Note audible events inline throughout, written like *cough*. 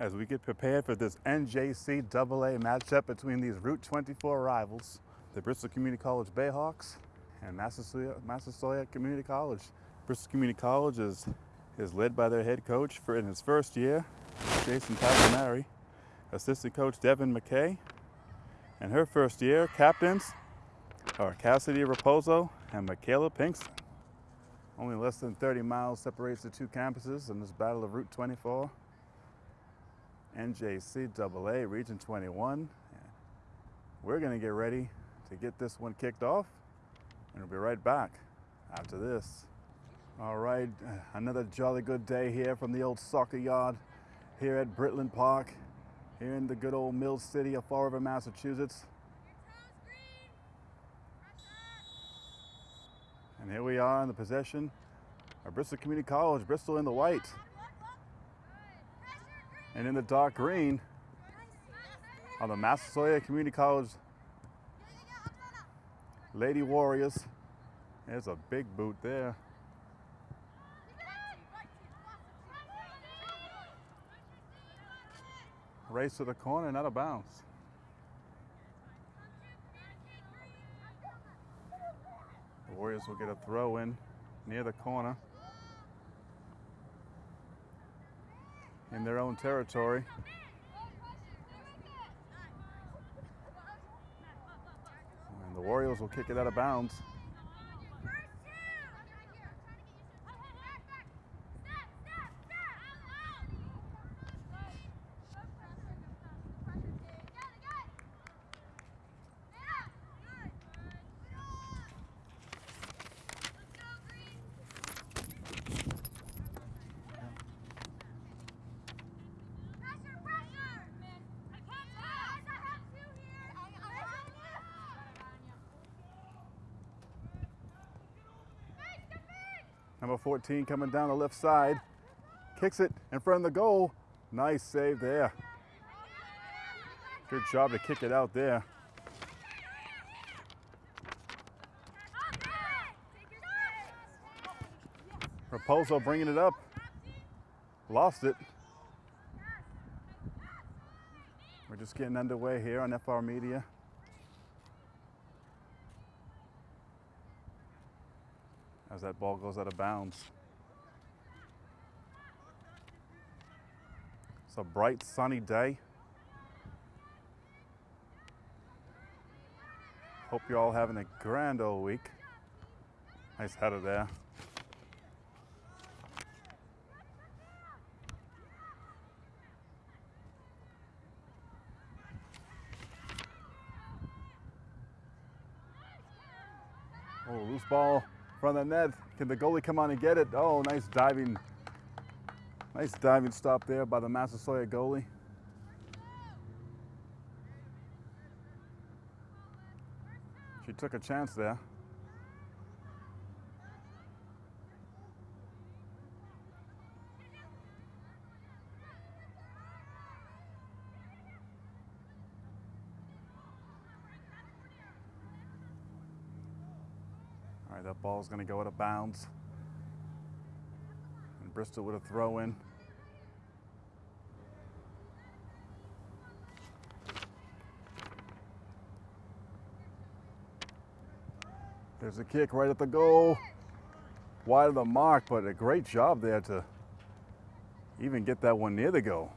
as we get prepared for this NJCAA matchup between these Route 24 rivals, the Bristol Community College Bayhawks and Massasoit, Community College. Bristol Community College is, is led by their head coach for in his first year, Jason Tasamari, assistant coach Devin McKay, and her first year captains are Cassidy Raposo and Michaela Pinkston. Only less than 30 miles separates the two campuses in this battle of Route 24. NJCAA Region 21. We're going to get ready to get this one kicked off, and we'll be right back after this. All right, *sighs* another jolly good day here from the old soccer yard here at Britland Park, here in the good old Mill City of Fall River, Massachusetts. And here we are in the possession of Bristol Community College, Bristol in the white. And in the dark green are the Massasoit Community College Lady Warriors. There's a big boot there. Race to the corner, not a bounce. The Warriors will get a throw in near the corner. In their own territory. And the Warriors will kick it out of bounds. Number 14 coming down the left side. Kicks it in front of the goal. Nice save there. Good job to kick it out there. Raposo bringing it up. Lost it. We're just getting underway here on FR Media. As that ball goes out of bounds. It's a bright sunny day. Hope you're all having a grand old week. Nice header there. Oh, loose ball of the net. Can the goalie come on and get it? Oh, nice diving. Nice diving stop there by the Massasoit goalie. She took a chance there. Ball's going to go out of bounds. And Bristol with a throw in. There's a kick right at the goal. Wide of the mark, but a great job there to even get that one near the goal.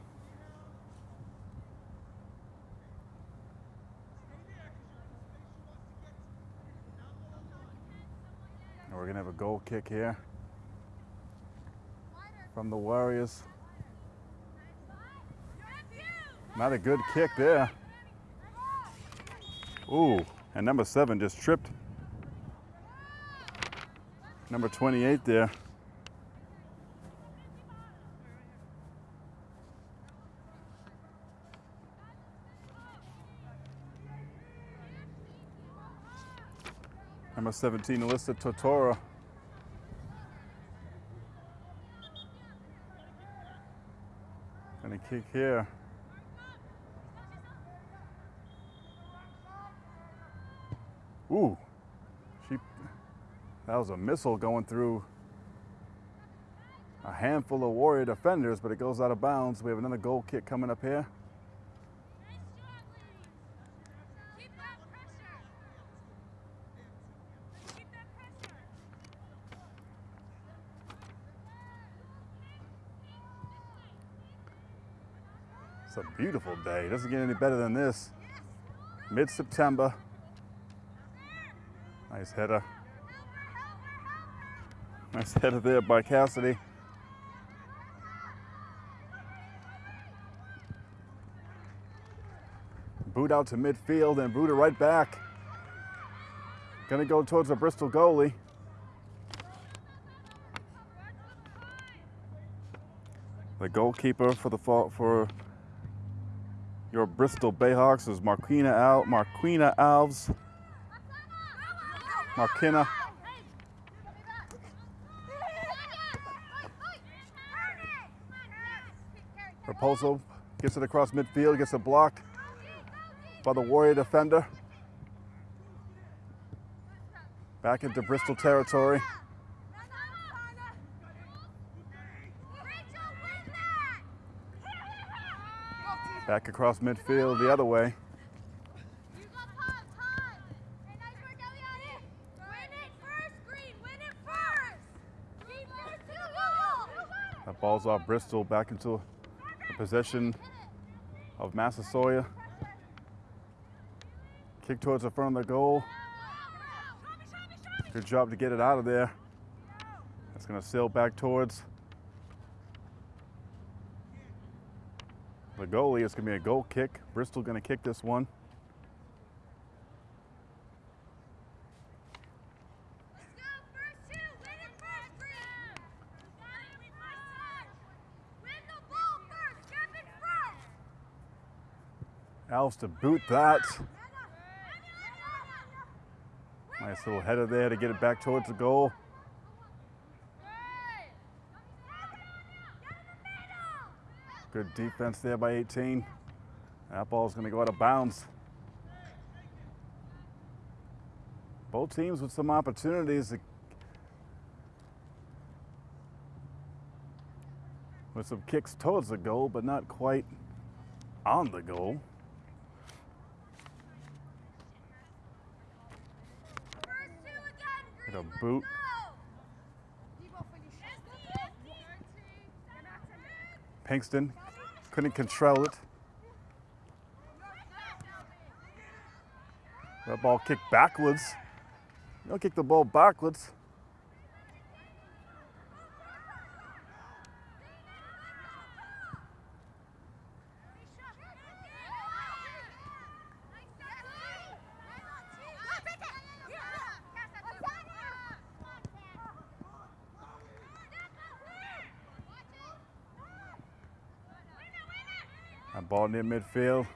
we're gonna have a goal kick here from the Warriors. Not a good kick there. Ooh, and number seven just tripped. Number 28 there. Number 17, Alyssa Totora. Kick here. Ooh, she, that was a missile going through a handful of Warrior defenders, but it goes out of bounds. We have another goal kick coming up here. Beautiful day. It doesn't get any better than this. Mid-September. Nice header. Nice header there by Cassidy. Boot out to midfield and boot it right back. Gonna go towards the Bristol goalie. The goalkeeper for the fall for your Bristol Bayhawks is Marquina Al Marquina Alves. Marquina. Raposo gets it across midfield, gets it blocked by the Warrior defender. Back into Bristol territory. Back across midfield the other way. That ball's off Bristol back into the possession of Massasoit. Kick towards the front of the goal. Good job to get it out of there. That's going to sail back towards goalie. It's going to be a goal kick. Bristol going to kick this one. Alves to boot that. Nice little header there to get it back towards the goal. Good defense there by 18. That ball's going to go out of bounds. Both teams with some opportunities with some kicks towards the goal, but not quite on the goal. Get a boot. Pinkston couldn't control it. That ball kicked backwards. Don't kick the ball backwards. Near midfield.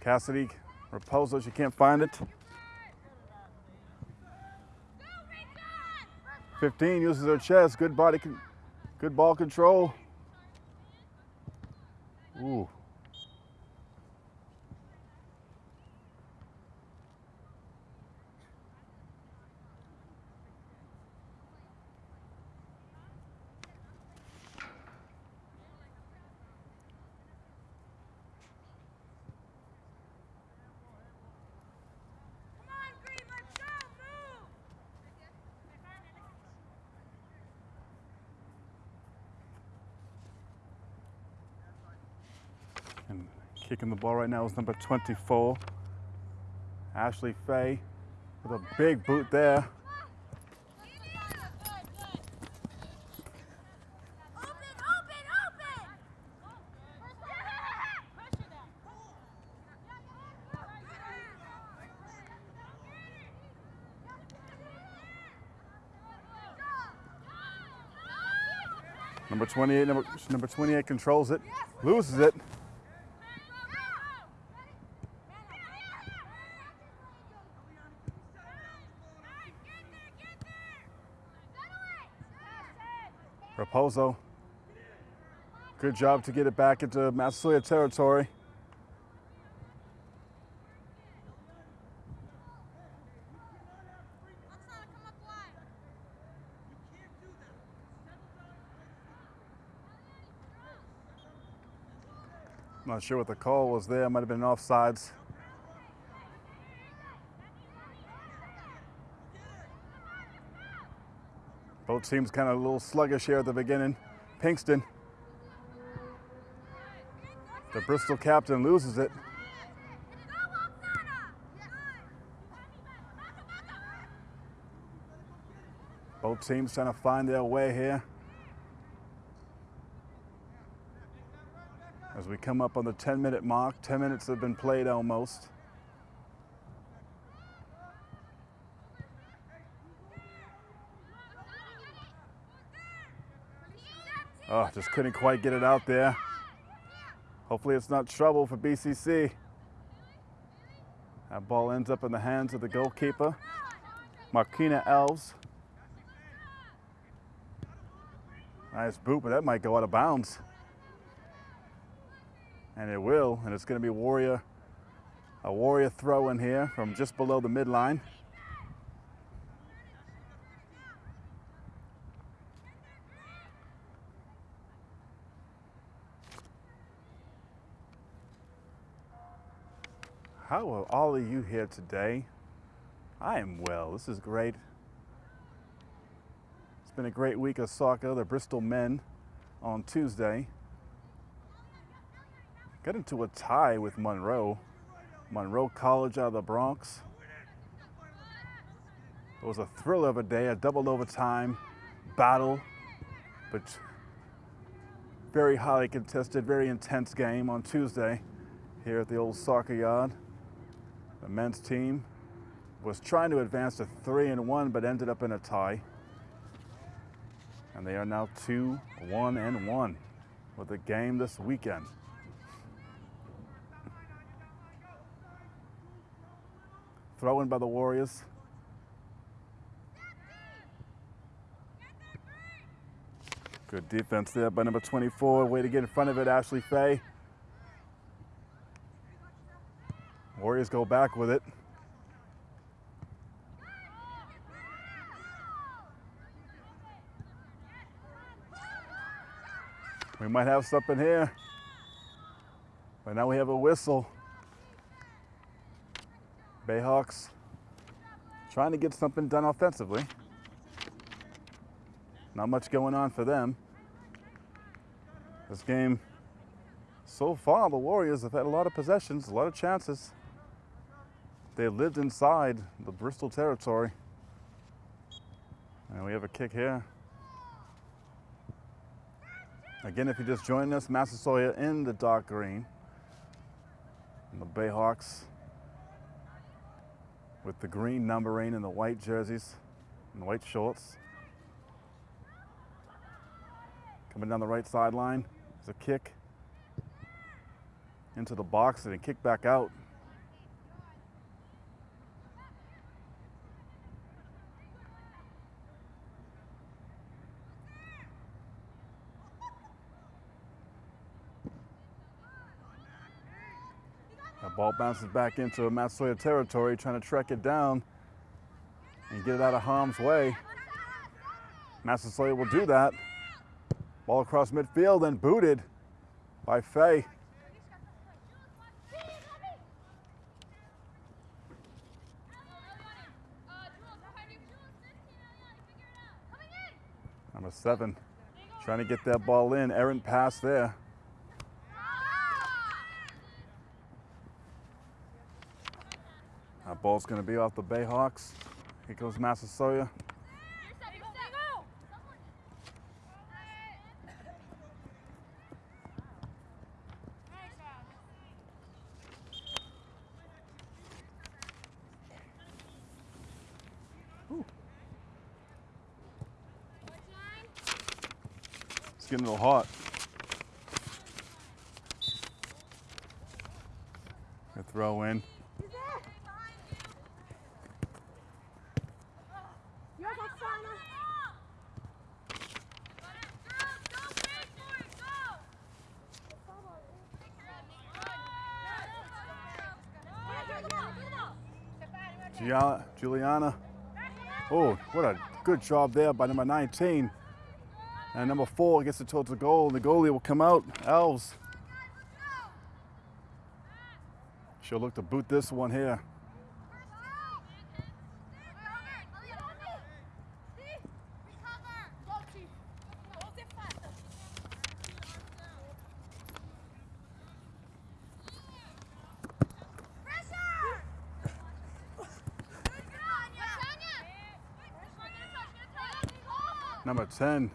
Cassidy, Raposo, she can't find it. 15 uses her chest, good body, good ball control. Ooh. And kicking the ball right now is number 24, Ashley Fay, with a big boot there. Number 28, number, number 28 controls it, loses it. So, Good job to get it back into Massasoit territory. Not sure what the call was there. Might have been offsides. Teams kind of a little sluggish here at the beginning. Pinkston, the Bristol captain, loses it. Both teams trying to find their way here. As we come up on the 10 minute mark, 10 minutes have been played almost. Oh, just couldn't quite get it out there. Hopefully it's not trouble for BCC. That ball ends up in the hands of the goalkeeper, Marquina Alves. Nice boot, but that might go out of bounds. And it will, and it's gonna be Warrior, a Warrior throw in here from just below the midline. How are all of you here today? I am well. This is great. It's been a great week of soccer. The Bristol men on Tuesday got into a tie with Monroe. Monroe College out of the Bronx. It was a thrill of a day, a double overtime battle, but very highly contested, very intense game on Tuesday here at the old soccer yard. The men's team was trying to advance to three and one, but ended up in a tie. And they are now two, one, and one with a game this weekend. Throw in by the Warriors. Good defense there by number 24. Way to get in front of it, Ashley Fay. Warriors go back with it. We might have something here. But now we have a whistle. Bayhawks trying to get something done offensively. Not much going on for them. This game, so far, the Warriors have had a lot of possessions, a lot of chances. They lived inside the Bristol territory. And we have a kick here. Again, if you're just joining us, Massasoit in the dark green. And the Bayhawks with the green numbering and the white jerseys and the white shorts. Coming down the right sideline, there's a kick into the box and a kick back out. Ball bounces back into Massasoit territory, trying to track it down and get it out of harm's way. Massasoit will do that. Ball across midfield and booted by Fay. Number seven, trying to get that ball in. Errant pass there. That ball's going to be off the Bayhawks. Here goes Massasoit. It's getting a little hot. What a good job there by number 19. And number four gets it towards the goal. The goalie will come out. Alves. She'll look to boot this one here. Number 10,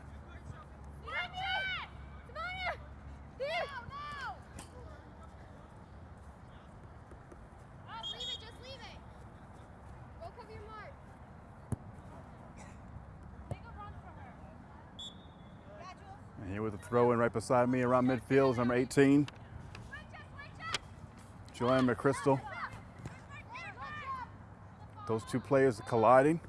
And here with the throw in right beside me around midfield number 18, Joanne McChrystal. Those two players colliding.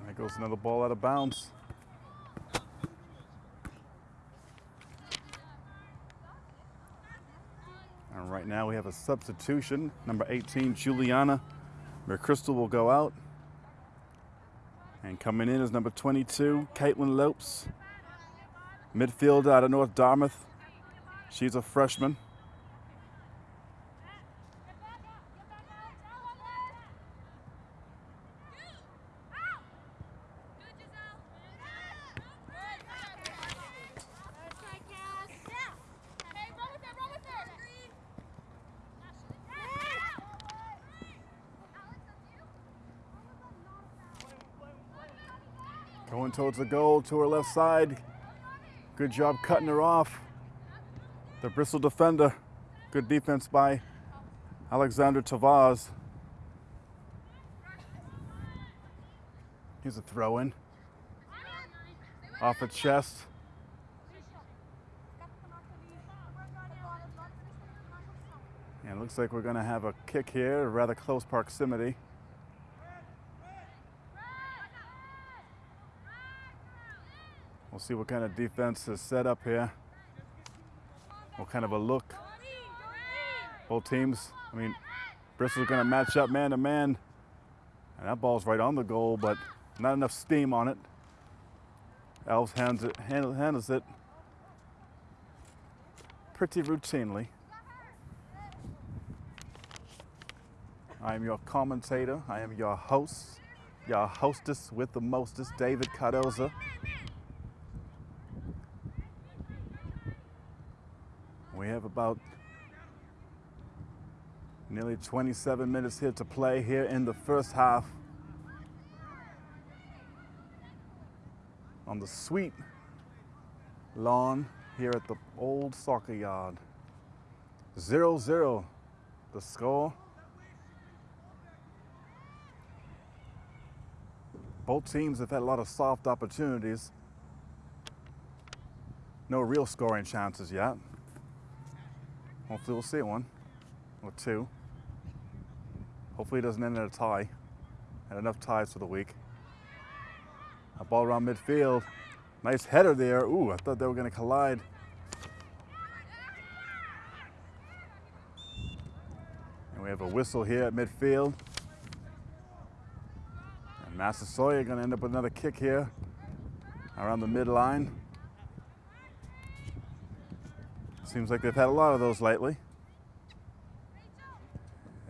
And there goes another ball out of bounds. And right now we have a substitution. Number 18, Juliana McChrystal will go out. And coming in is number 22, Caitlin Lopes. Midfielder out of North Dartmouth. She's a freshman. Going towards the goal to her left side. Good job cutting her off. The Bristol defender. Good defense by Alexander Tavaz. Here's a throw in. Off the chest. And it looks like we're going to have a kick here, rather close proximity. We'll see what kind of defense is set up here. What kind of a look. Both teams, I mean, Bristol's going to match up man to man. And that ball's right on the goal, but not enough steam on it. Alves hands it, handle, handles it pretty routinely. I am your commentator. I am your host, your hostess with the mostest, David Cardoza. We have about nearly 27 minutes here to play here in the first half. On the sweet lawn here at the old soccer yard. 0-0 the score. Both teams have had a lot of soft opportunities. No real scoring chances yet. Hopefully we'll see one or two. Hopefully it doesn't end in a tie. Had enough ties for the week. A ball around midfield. Nice header there. Ooh, I thought they were going to collide. And we have a whistle here at midfield. And Massasoit going to end up with another kick here around the midline. Seems like they've had a lot of those lately.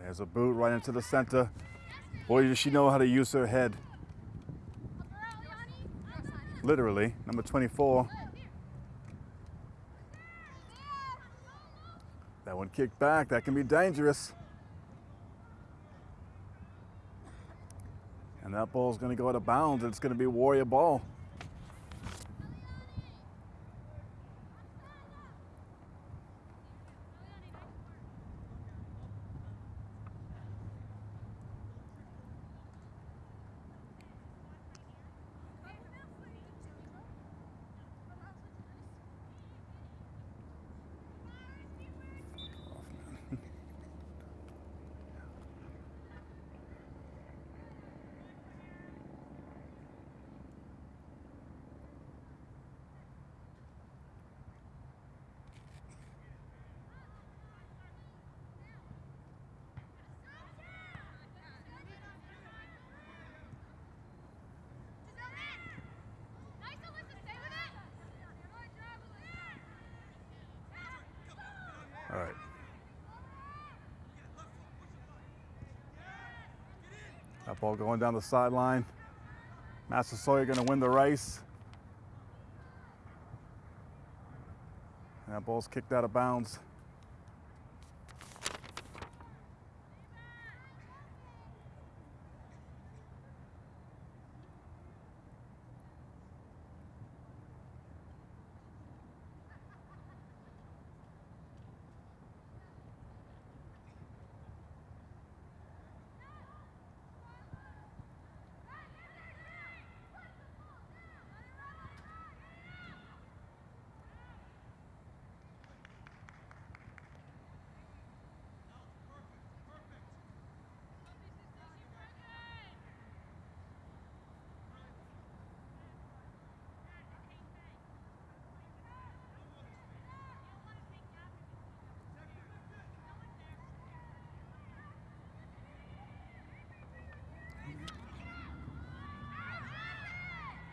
There's a boot right into the center. Boy, does she know how to use her head. Literally, number 24. That one kicked back. That can be dangerous. And that ball's going to go out of bounds. It's going to be Warrior ball. Ball going down the sideline. Massasoit going to win the race. And that ball's kicked out of bounds.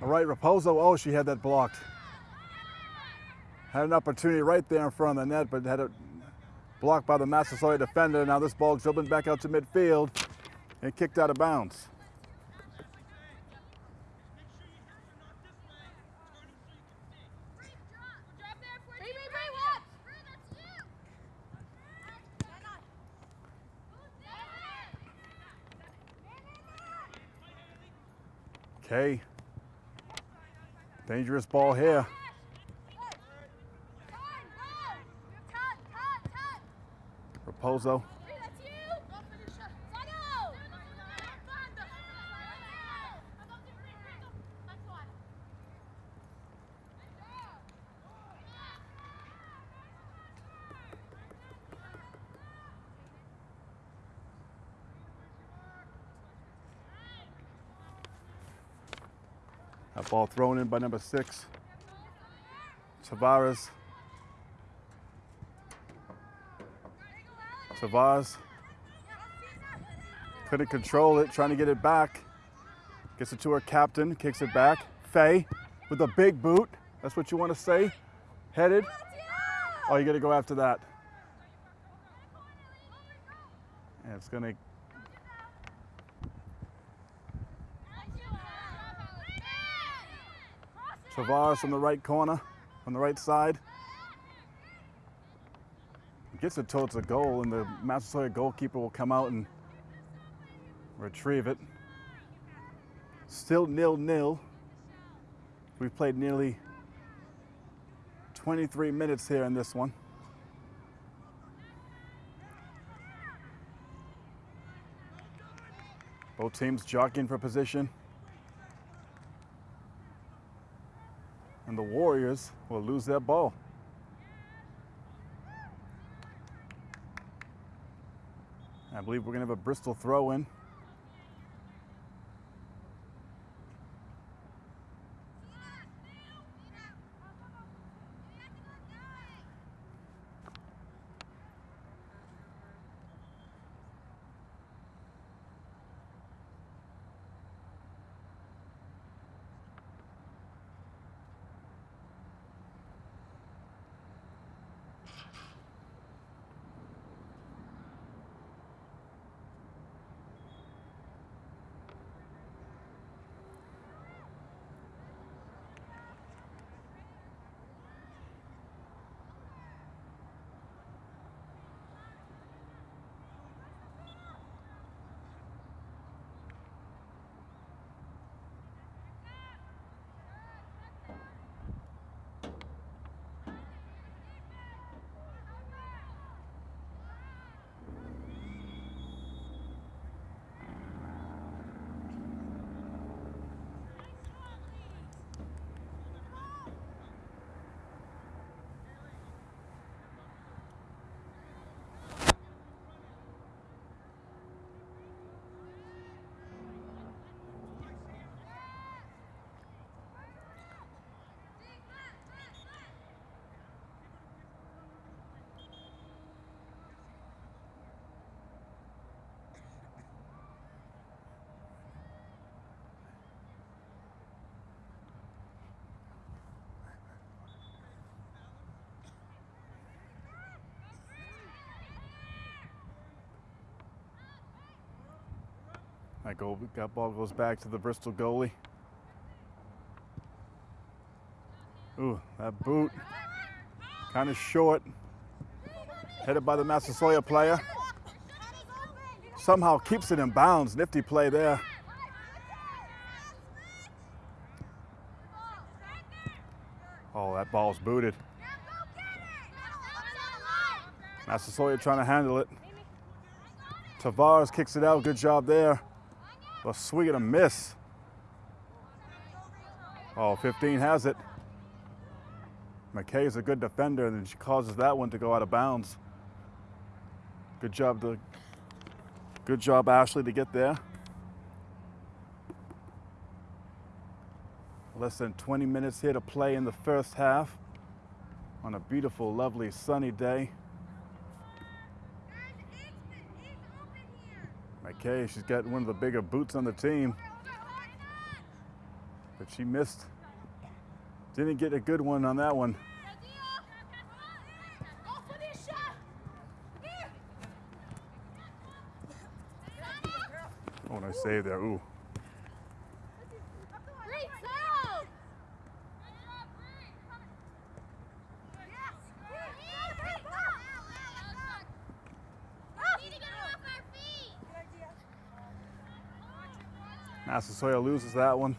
All right, Raposo. Oh, she had that blocked. Had an opportunity right there in front of the net, but had it blocked by the Massasoit defender. Now this ball dribbling back out to midfield and kicked out of bounds. Okay. Dangerous ball here. Raposo. Ball thrown in by number six, Tavares. Tavares couldn't control it, trying to get it back. Gets it to her captain, kicks it back. Fay with a big boot. That's what you want to say. Headed. Oh, you got to go after that. And it's going to Tavares from the right corner, on the right side. Gets it towards the goal, and the Massasoit goalkeeper will come out and retrieve it. Still nil-nil. We've played nearly 23 minutes here in this one. Both teams jockeying for position. and the Warriors will lose their ball. I believe we're going to have a Bristol throw in. That, goal, that ball goes back to the Bristol goalie. Ooh, that boot. Kind of short. Headed by the Massasoit player. Somehow keeps it in bounds. Nifty play there. Oh, that ball's booted. Massasoit trying to handle it. Tavares kicks it out. Good job there. A swing and a miss. Oh, 15 has it. McKay is a good defender, and she causes that one to go out of bounds. Good job to, good job, Ashley, to get there. Less than 20 minutes here to play in the first half on a beautiful, lovely, sunny day. McKay, she's got one of the bigger boots on the team. But she missed. Didn't get a good one on that one. Oh, nice save there. Ooh. Massasoit loses that one.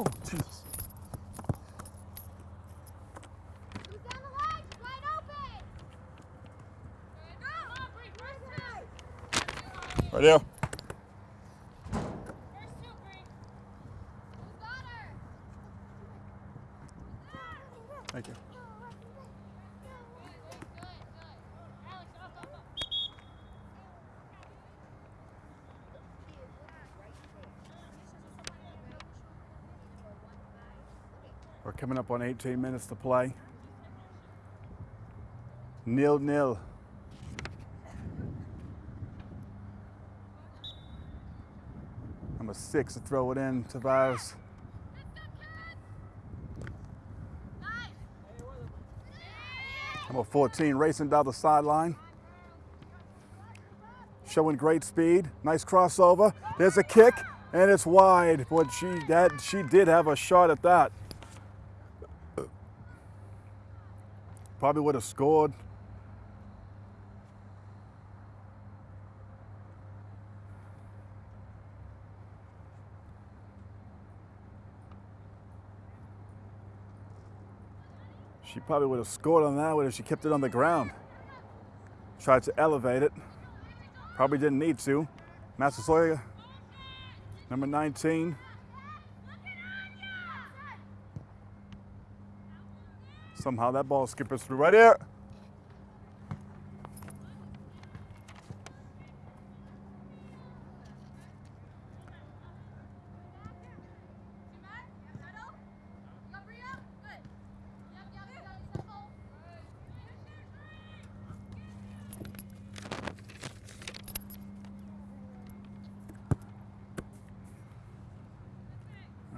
Oh, Jesus. Right there. Thank you. We're coming up on 18 minutes to play. Nil nil. Number six to throw it in, Tavares. Number 14 racing down the sideline. Showing great speed. Nice crossover. There's a kick, and it's wide. But she had, she did have a shot at that. Probably would have scored. She probably would have scored on that one if she kept it on the ground. Tried to elevate it. Probably didn't need to. Massasoit, number 19. Somehow that ball skippers through right here.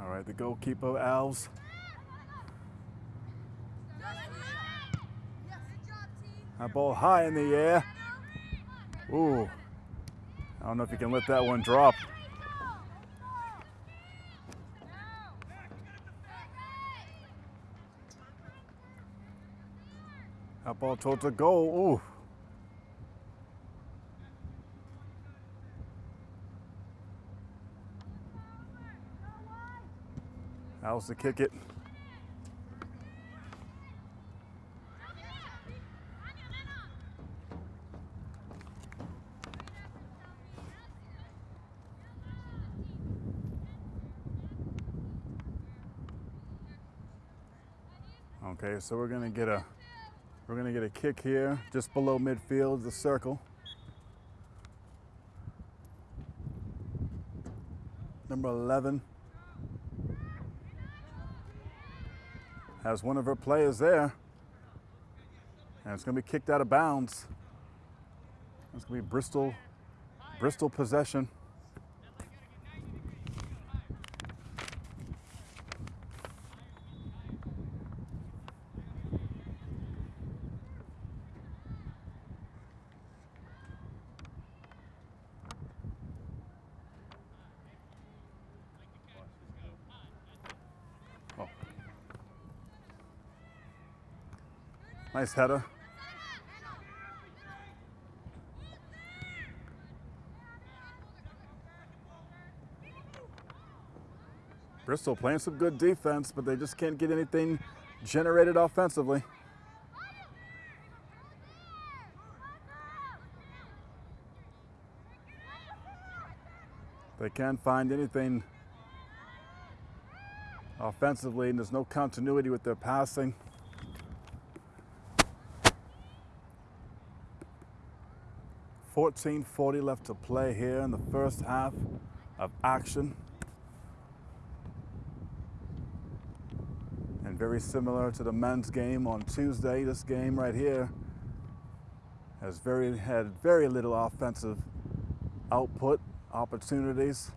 All right, the goalkeeper, Alves. That ball high in the air. Ooh. I don't know if you can let that one drop. That ball towards the goal. Ooh. Alves to kick it. Okay, so we're gonna get a we're gonna get a kick here just below midfield, the circle. Number 11 has one of her players there, and it's gonna be kicked out of bounds. It's gonna be Bristol, Bristol possession. Nice header. Bristol playing some good defense, but they just can't get anything generated offensively. They can't find anything offensively, and there's no continuity with their passing. Fourteen forty left to play here in the first half of action. And very similar to the men's game on Tuesday, this game right here has very had very little offensive output opportunities.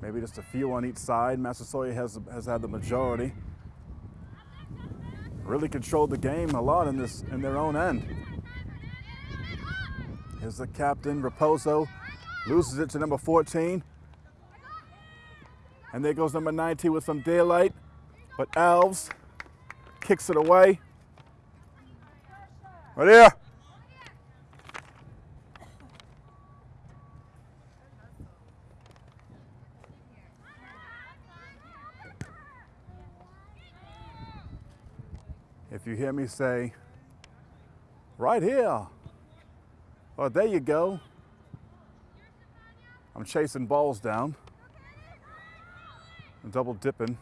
Maybe just a few on each side. Massasoit has, has had the majority. Really controlled the game a lot in this in their own end. Here's the captain, Raposo, loses it to number 14. And there goes number 19 with some daylight. But Alves kicks it away. Right here. If you hear me say, right here, or there you go, I'm chasing balls down and double dipping.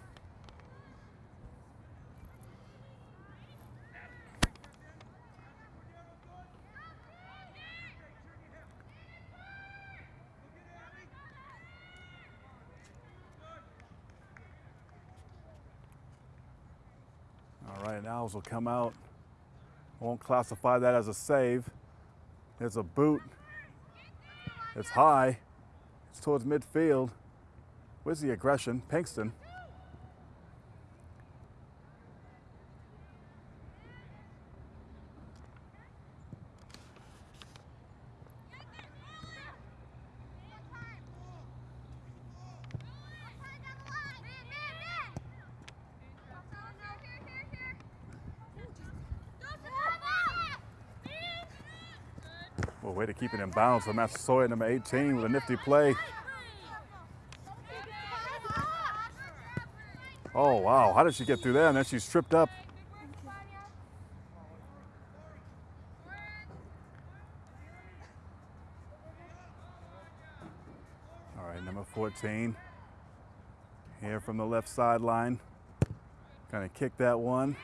All right, Alves will come out. I Won't classify that as a save. There's a boot. It's high. It's towards midfield. Where's the aggression? Pinkston. Well, way to keep it in bounds for Massasoit, number 18, with a nifty play. Oh, wow. How did she get through there? And then she's tripped up. All right, number 14. Here from the left sideline. Kind of kick that one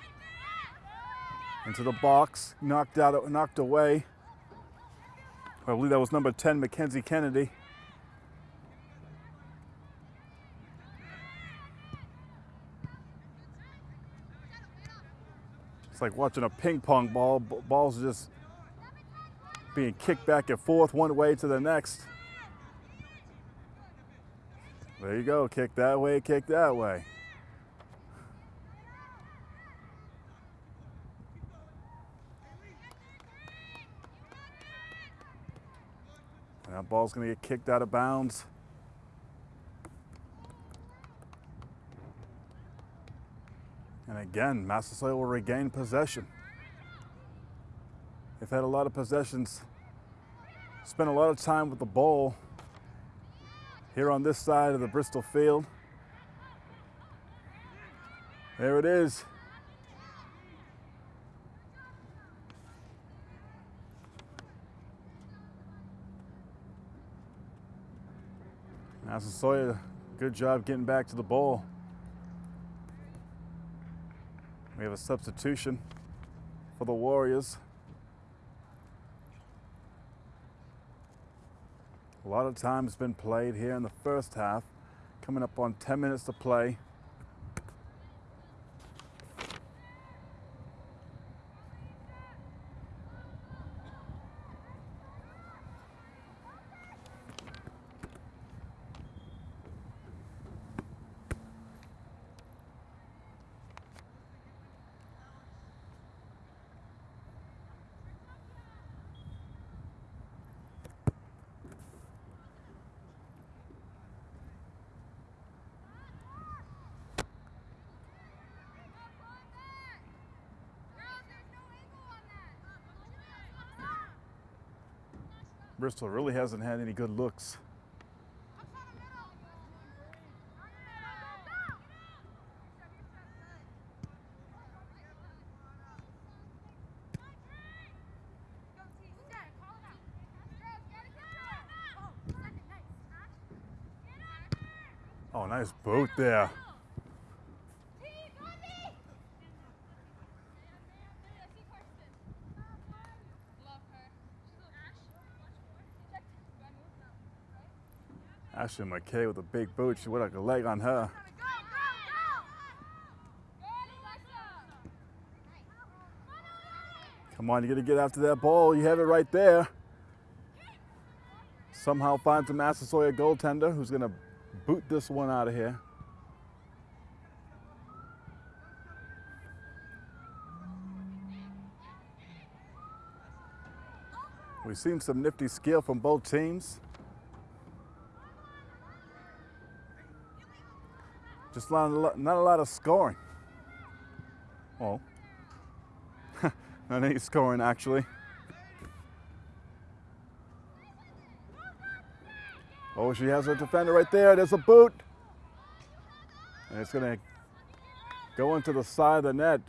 into the box, knocked out, knocked away. I believe that was number 10, Mackenzie Kennedy. It's like watching a ping pong ball. Balls just being kicked back and forth one way to the next. There you go. Kick that way, kick that way. That ball's going to get kicked out of bounds. And again, Massasoit will regain possession. They've had a lot of possessions, spent a lot of time with the ball here on this side of the Bristol field. There it is. Massasoit, good job getting back to the ball. We have a substitution for the Warriors. A lot of time has been played here in the first half, coming up on 10 minutes to play. Bristol really hasn't had any good looks. Oh, nice boot there. Ashley McKay with a big boot. She went like a leg on her. Come on, you gotta get after that ball. You have it right there. Somehow finds a Massasoit goaltender who's gonna boot this one out of here. We've seen some nifty skill from both teams. Just not a lot, not a lot of scoring. Oh, *laughs* not any scoring actually. Oh, she has a defender right there. There's a boot. And it's going to go into the side of the net.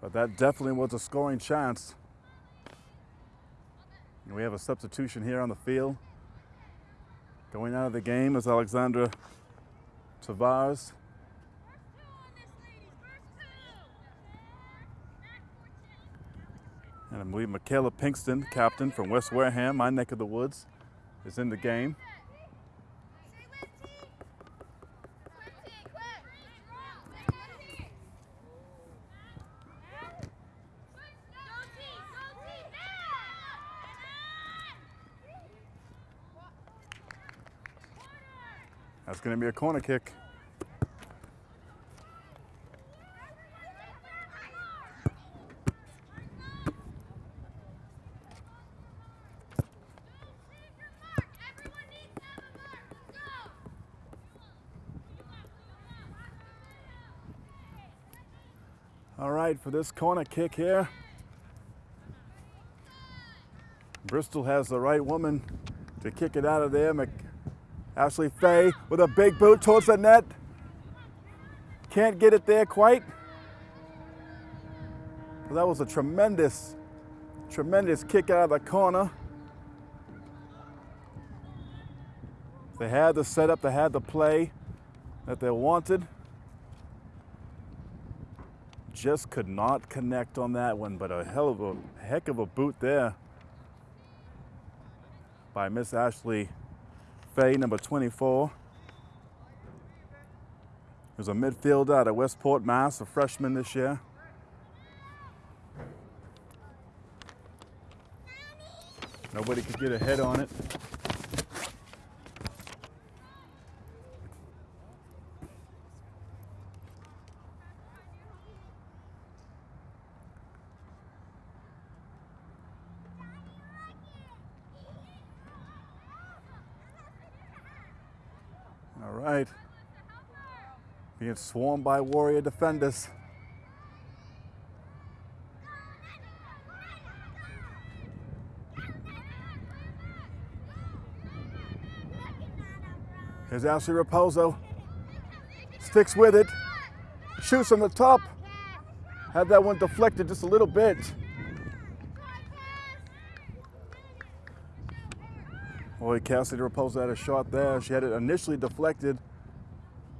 But that definitely was a scoring chance. And we have a substitution here on the field. Going out of the game is Alexandra Tavares. And I believe Michaela Pinkston, captain from West Wareham, my neck of the woods, is in the game. Going to be a corner kick. All right, for this corner kick here, Bristol has the right woman to kick it out of there. Ashley Fay with a big boot towards the net. Can't get it there quite. But that was a tremendous, tremendous kick out of the corner. They had the setup, they had the play that they wanted. Just could not connect on that one, but a hell of a heck of a boot there by Miss Ashley Number 24. There's a midfielder out of Westport, Mass, a freshman this year. Nobody could get a head on it. All right. Being swarmed by Warrior defenders. Here's Ashley Raposo. Sticks with it. Shoots from the top. Had that one deflected just a little bit. Boy, Cassidy Raposo had a shot there. She had it initially deflected.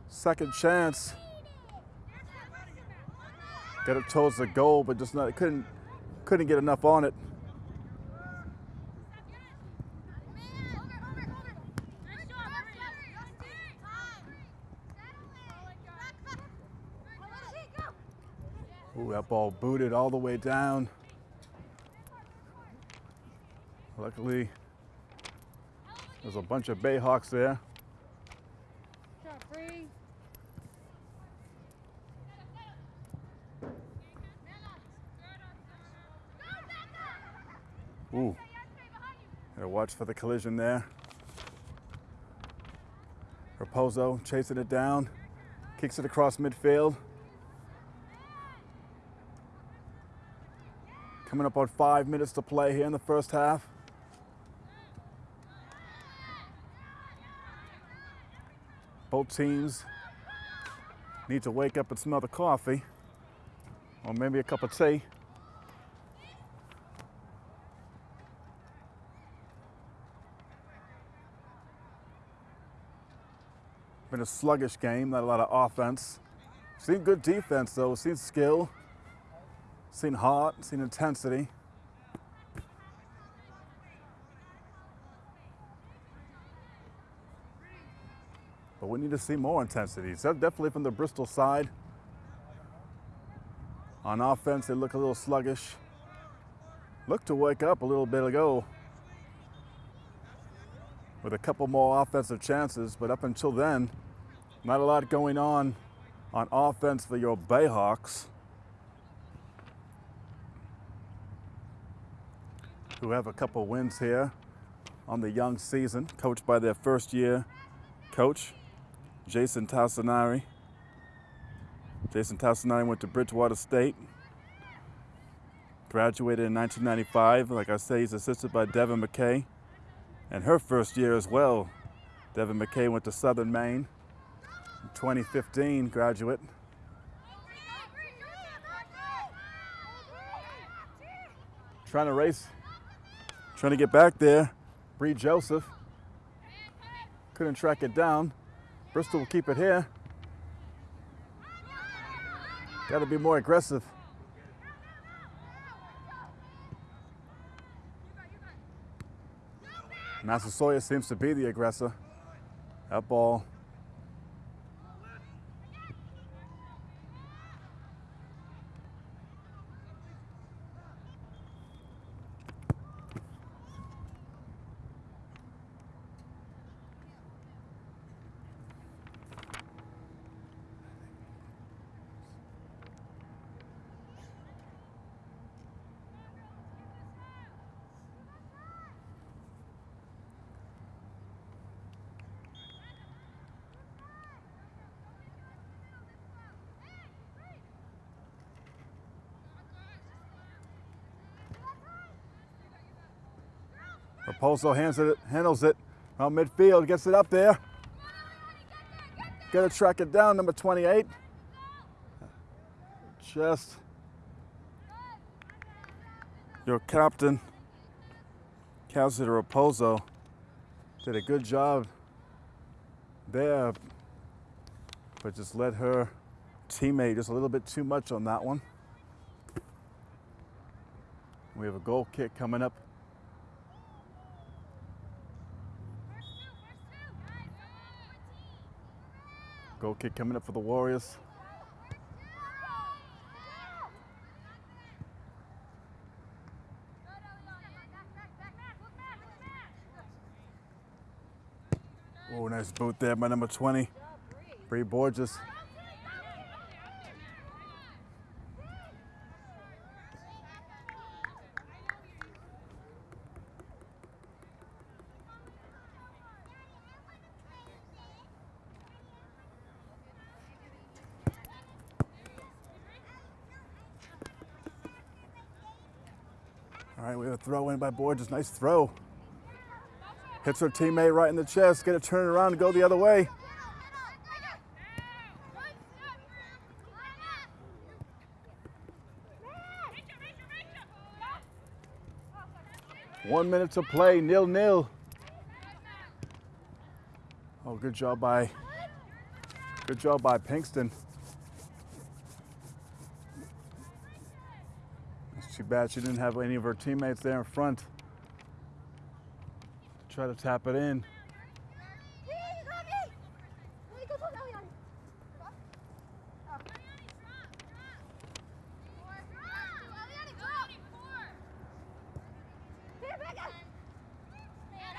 Second chance. Got it towards the goal, but just not couldn't couldn't get enough on it. Ooh, that ball booted all the way down. Luckily, there's a bunch of Bayhawks there. Ooh. Gotta watch for the collision there. Raposo chasing it down, kicks it across midfield. Coming up on five minutes to play here in the first half. Both teams need to wake up and smell the coffee, or maybe a cup of tea. Been a sluggish game, not a lot of offense. Seen good defense though, seen skill, seen heart, seen intensity. But we need to see more intensity. So definitely from the Bristol side. On offense, they look a little sluggish. Look to wake up a little bit ago with a couple more offensive chances, but up until then, not a lot going on on offense for your Bayhawks, who have a couple wins here on the young season, coached by their first year coach, Jason Tassinari. Jason Tassinari went to Bridgewater State, graduated in 1995. Like I say, he's assisted by Devin McKay. And her first year as well, Devin McKay went to Southern Maine, 2015 graduate. Trying to race, trying to get back there. Bree Joseph couldn't track it down. Bristol will keep it here. Got to be more aggressive. Massasoit seems to be the aggressor. That ball. Hands it, handles it around midfield, gets it up there. Got to track it down, number 28. Just your captain, Kelsey Raposo, did a good job there, but just let her teammate just a little bit too much on that one. We have a goal kick coming up kick coming up for the Warriors. Oh, nice boot there by number 20, Bree Borges. All right, we have a throw in by Borges. Nice throw. Hits her teammate right in the chest. Get it turned around and go the other way. One minute to play, nil nil. Oh, good job by, good job by Pinkston. Bad she didn't have any of her teammates there in front try to tap it in.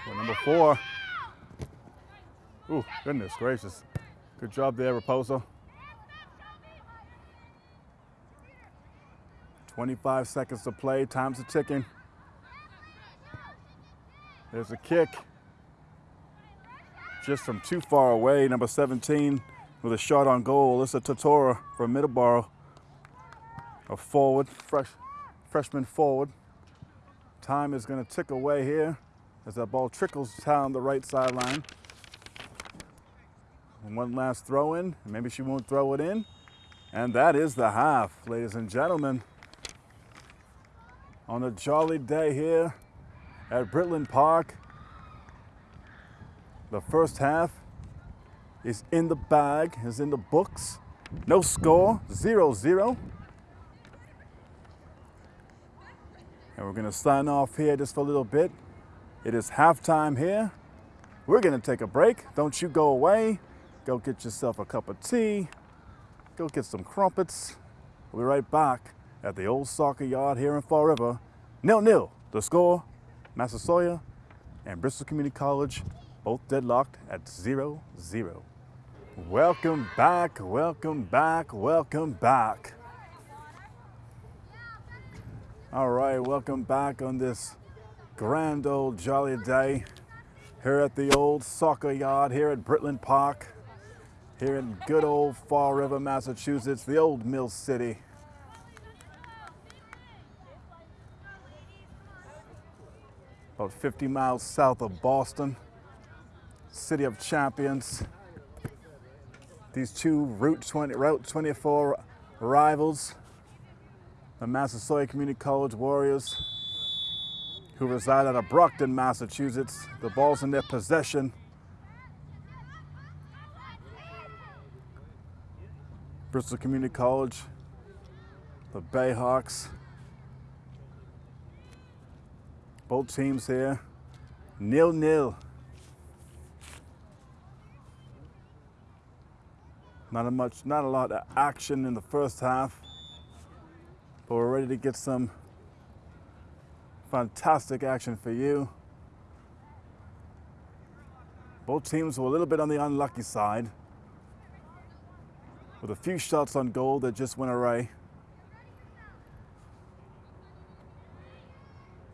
Well, number four. Ooh, goodness gracious. Good job there, Raposo. 25 seconds to play, time's a ticking. There's a kick. Just from too far away, number 17 with a shot on goal. Alyssa Totora from Middleborough. A forward, fresh, freshman forward. Time is going to tick away here as that ball trickles down the right sideline. And one last throw in. Maybe she won't throw it in. And that is the half, ladies and gentlemen. On a jolly day here at Britland Park. The first half is in the bag, is in the books. No score, 0 0. And we're going to sign off here just for a little bit. It is halftime here. We're going to take a break. Don't you go away. Go get yourself a cup of tea. Go get some crumpets. We'll be right back at the old soccer yard here in Fall River. Nil nil. The score Massasoit and Bristol Community College both deadlocked at 0 0. Welcome back, welcome back, welcome back. All right, welcome back on this grand old jolly day here at the old soccer yard here at Britland Park, here in good old Fall River, Massachusetts, the old Mill City. About 50 miles south of Boston, city of champions. These two Route 20, Route 24 rivals, the Massasoit Community College Warriors, who reside out of Brockton, Massachusetts. The ball's in their possession. Bristol Community College, the Bayhawks. Both teams here, nil nil. Not a much, not a lot of action in the first half, but we're ready to get some fantastic action for you. Both teams were a little bit on the unlucky side, with a few shots on goal that just went away.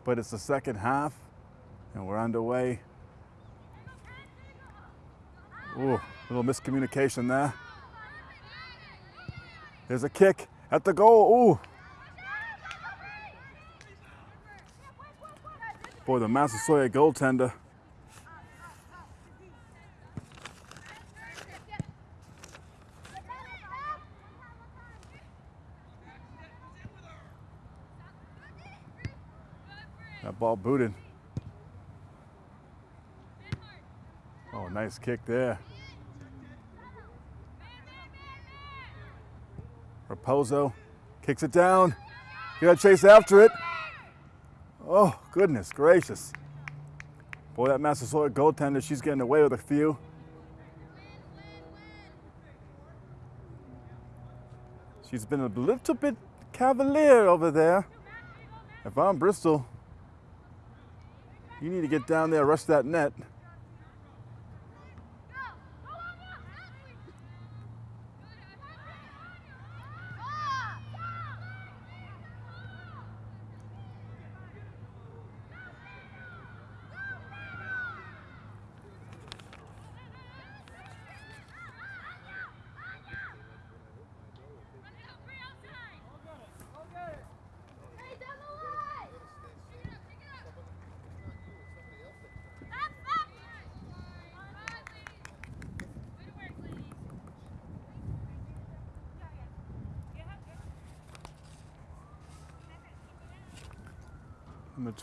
But it's the second half, and we're underway. Ooh, little miscommunication there. There's a kick at the goal. Ooh. Boy, the Massasoit goaltender. That ball booted. Oh, nice kick there. Raposo kicks it down. You gotta chase after it. Oh, goodness gracious. Boy, that Massasoit goaltender, she's getting away with a few. She's been a little bit cavalier over there. If I'm Bristol, you need to get down there, rush that net.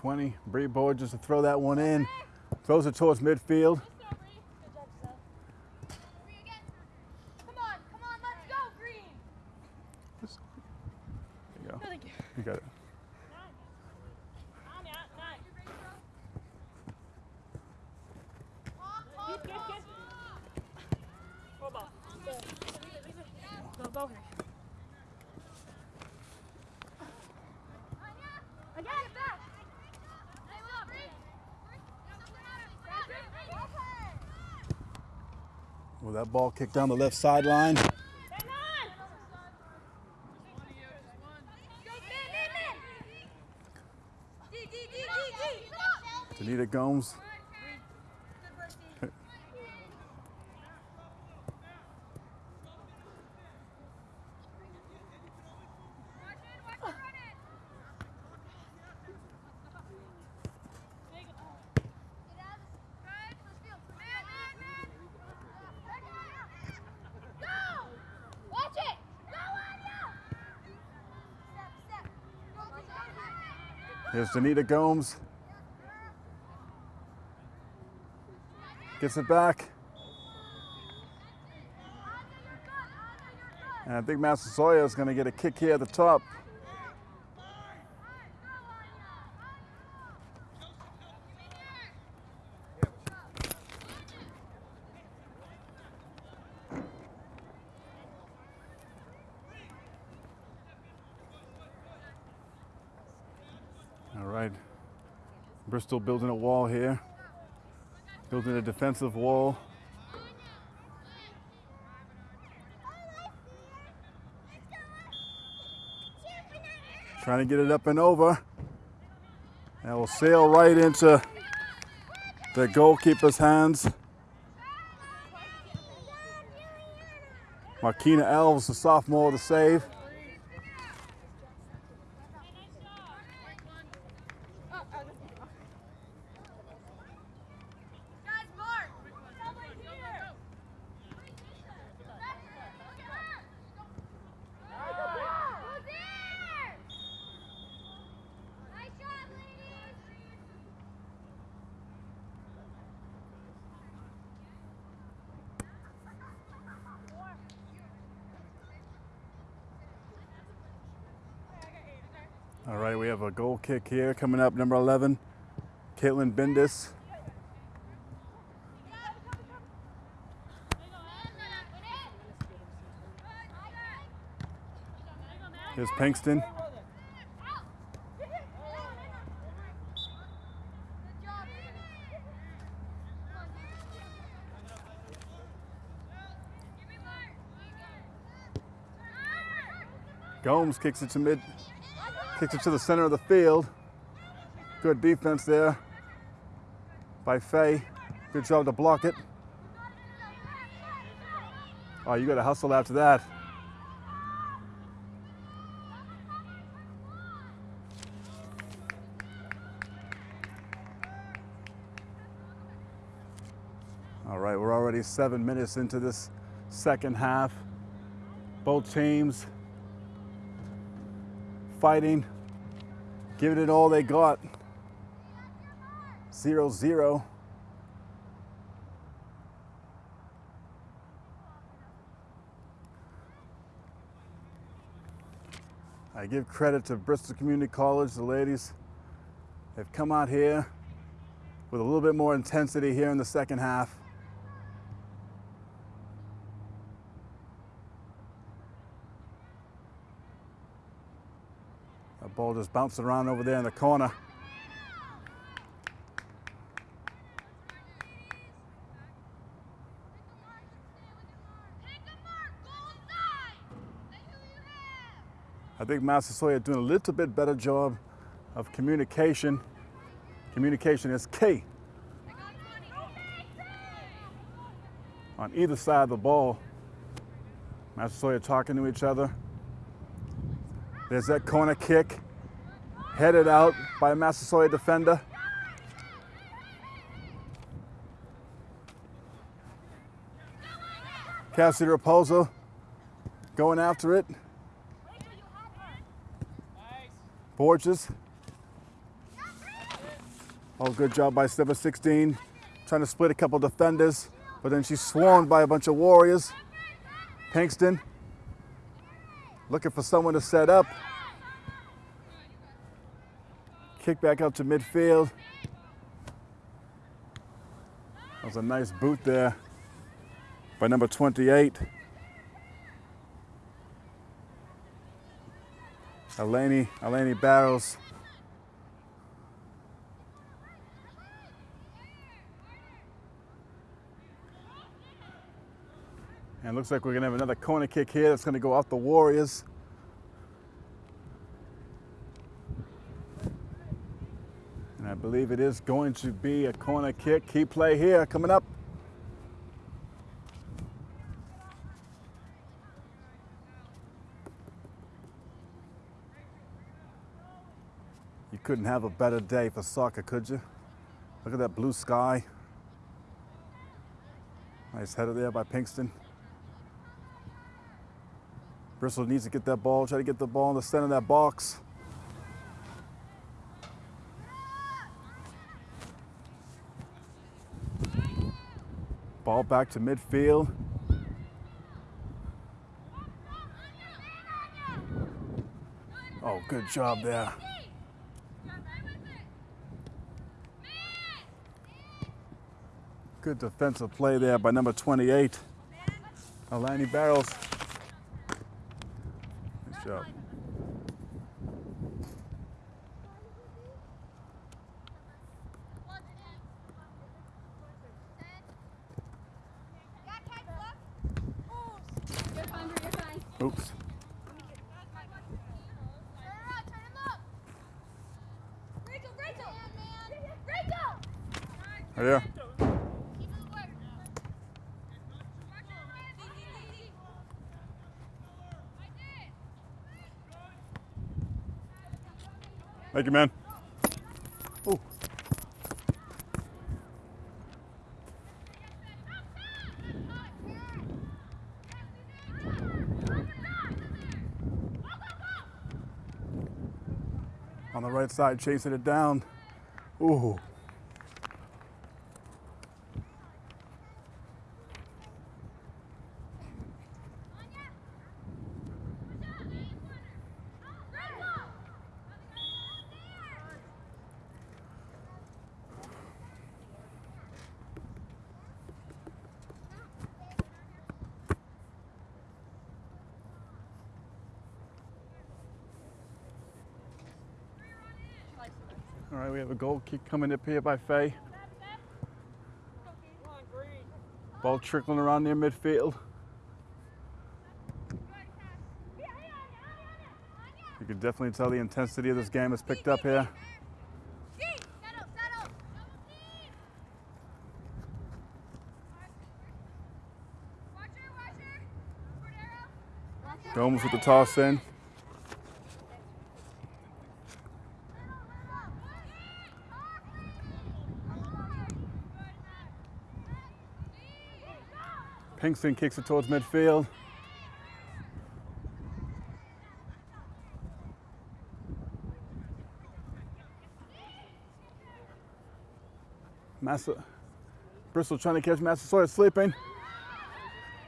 20, Bree Borges to throw that one in. Throws it towards midfield. There you go. You got it. Go, go, Harry. Again, back. Well, that ball kicked down the left sideline. Danita Gomes. Here's Danita Gomes. Gets it back. And I think Massasoit is going to get a kick here at the top. All right. Bristol building a wall here. Building a defensive wall. Trying to get it up and over. And will sail right into the goalkeeper's hands. Markina Alves, the sophomore, the save. Guys, mark. Somebody here. Who's there? Nice shot, ladies. All right, we have a goal kick here coming up, number 11, Caitlin Bendis. Here's Pinkston. Gomes kicks it to mid, kicks it to the center of the field. Good defense there by Fay. Good job to block it. Oh, you got to hustle after that. All right, we're already seven minutes into this second half. Both teams fighting, giving it all they got. Zero zero. I give credit to Bristol Community College, the ladies. They've come out here with a little bit more intensity here in the second half. Ball just bounced around over there in the corner. I think Massasoit doing a little bit better job of communication. Communication is key on either side of the ball. Massasoit talking to each other. There's that corner kick, headed out by a Massasoit defender. Cassidy Raposo going after it. Borges. Oh, good job by Stepper 16. Trying to split a couple defenders, but then she's swarmed by a bunch of warriors. Pinkston looking for someone to set up. Kick back up to midfield. That was a nice boot there by number 28. Eleni, Eleni Barrows. And looks like we're gonna have another corner kick here that's gonna go off the Warriors. I believe it is going to be a corner kick. Key play here coming up. You couldn't have a better day for soccer, could you? Look at that blue sky. Nice header there by Pinkston. Bristol needs to get that ball, try to get the ball in the center of that box. Ball back to midfield. Oh, good job there. Good defensive play there by number 28, Alani Barrows. Nice job. You're fine, Brie, you're fine. Oops. Rachel, Rachel! Rachel! Right there. Thank you, man. Ooh. On the right side, chasing it down. Ooh. Goal kick coming up here by Fay. Ball trickling around near midfield. You can definitely tell the intensity of this game has picked up here. Gomes with the toss in. Pinkston kicks it towards midfield. Massa, Bristol trying to catch Massasoit sleeping.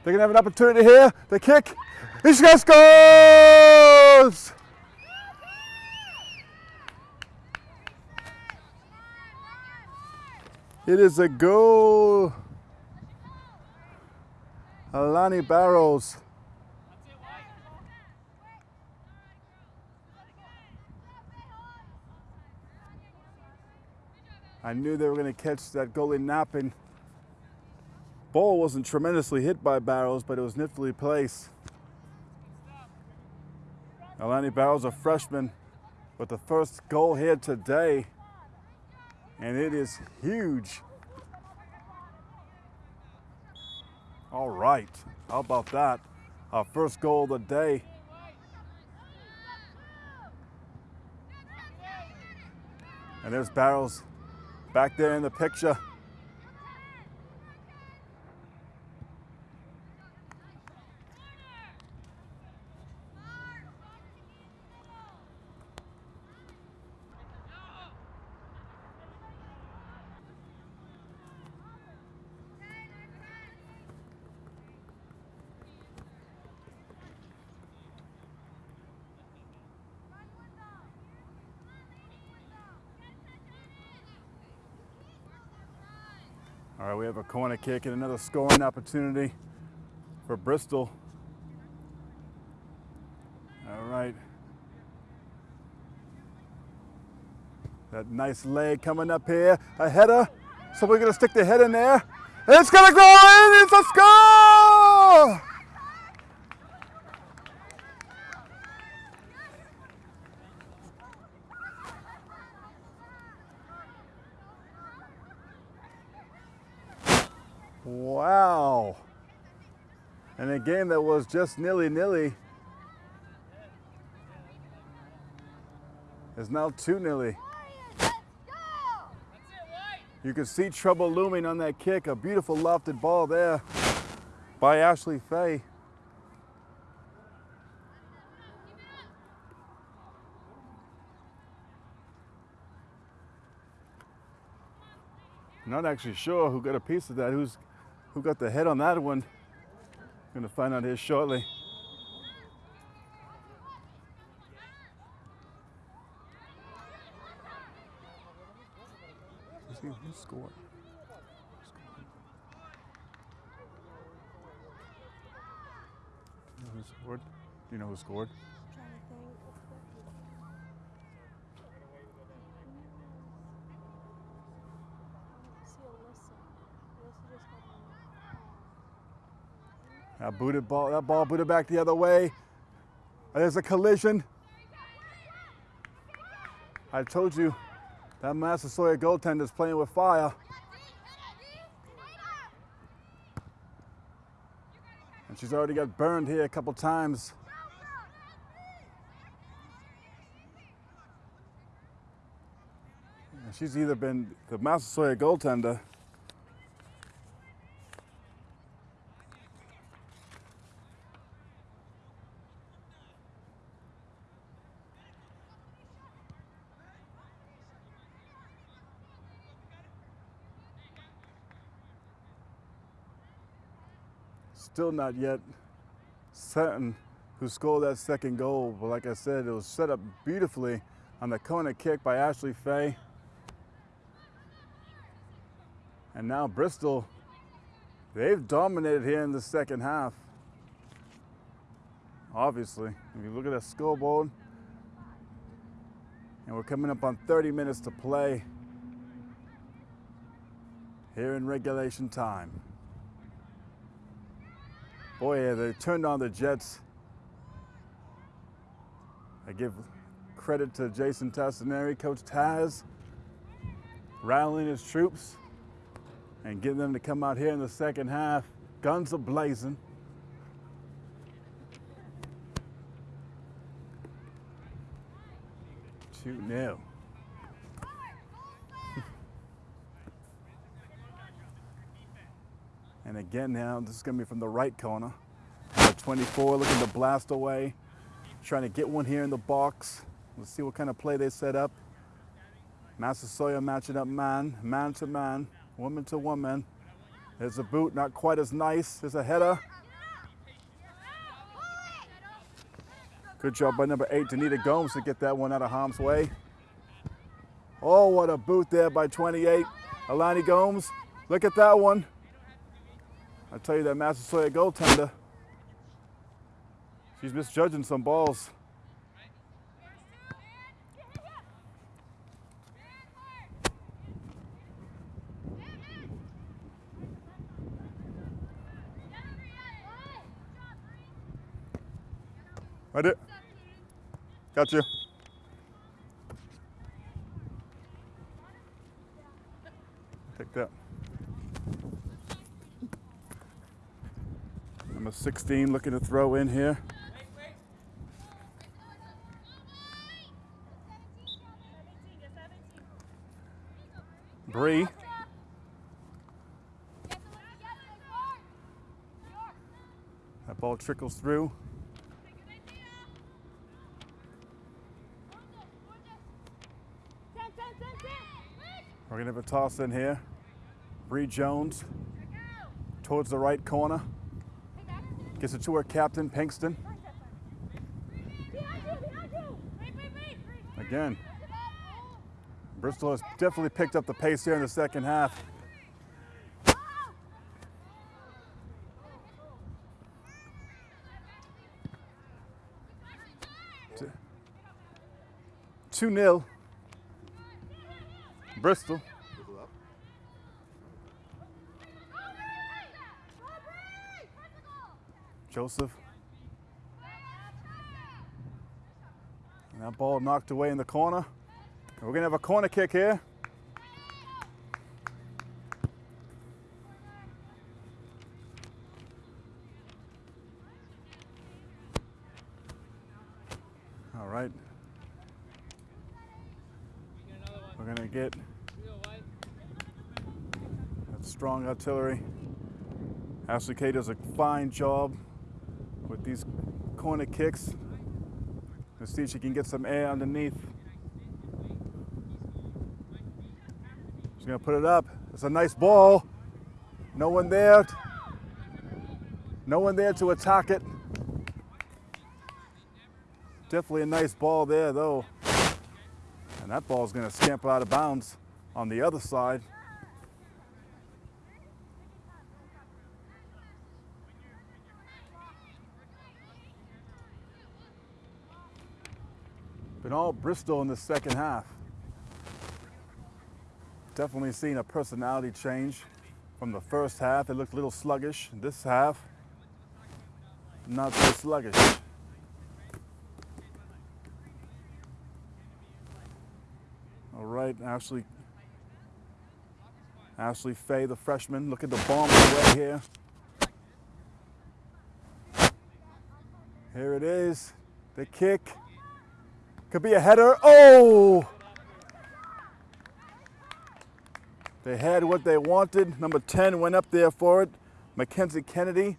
They're gonna have an opportunity here. The kick. Gonna scores! It is a goal. Alani Barrows. I knew they were going to catch that goalie napping. Ball wasn't tremendously hit by Barrows, but it was niftily placed. Alani Barrows, a freshman, with the first goal here today, and it is huge. All right, how about that? Our first goal of the day. And there's Barrows back there in the picture. Have a corner kick and another scoring opportunity for Bristol. All right. That nice leg coming up here. A header. So we're going to stick the head in there. It's going to go in. It's a score! Wow. And a game that was just nilly nilly is now 2 nilly. You can see trouble looming on that kick. A beautiful lofted ball there by Ashley Fay. Not actually sure who got a piece of that. Who's Who got the head on that one? Gonna find out here shortly. Who scored? Who scored? Do you know who scored? Trying to think. See Alyssa. Alyssa just got one. That booted ball, that ball booted back the other way. There's a collision. I told you that Massasoit goaltender's playing with fire. And she's already got burned here a couple times. And She's either been the Massasoit goaltender still not yet certain who scored that second goal. But like I said, it was set up beautifully on the corner kick by Ashley Fay. And now Bristol, they've dominated here in the second half. Obviously, if you look at that scoreboard, and we're coming up on 30 minutes to play here in regulation time. Boy, yeah, they turned on the Jets. I give credit to Jason Tassinari, Coach Taz, rallying his troops and getting them to come out here in the second half. Guns are blazing. Two nil. And again now, this is going to be from the right corner. Number 24 looking to blast away. Trying to get one here in the box. Let's see what kind of play they set up. Master Massasoit matching up man, man to man, woman to woman. There's a boot, not quite as nice. There's a header. Good job by number eight, Danita Gomes, to get that one out of harm's way. Oh, what a boot there by 28. Alani Gomes, look at that one. I tell you that Massasoit goaltender, she's misjudging some balls. Right it. Got you. Take that. Number 16 looking to throw in here. Bree. That ball trickles through. We're gonna have a toss in here. Bree Jones towards the right corner. Gets it to her captain, Pinkston. Again, Bristol has definitely picked up the pace here in the second half. 2 0. Bristol. Joseph. And that ball knocked away in the corner. We're going to have a corner kick here. All right. We're going to get that strong artillery. Ashley K does a fine job these corner kicks. Let's see if she can get some air underneath. She's gonna put it up. It's a nice ball. No one there. No one there to attack it. Definitely a nice ball there, though. And that ball's going to scamper out of bounds on the other side. Been all Bristol in the second half. Definitely seen a personality change from the first half. It looked a little sluggish. This half, not so sluggish. All right, Ashley. Ashley Fay, the freshman, look at the bomb away here. Here it is, the kick. Could be a header. Oh! They had what they wanted. Number 10 went up there for it. Mackenzie Kennedy,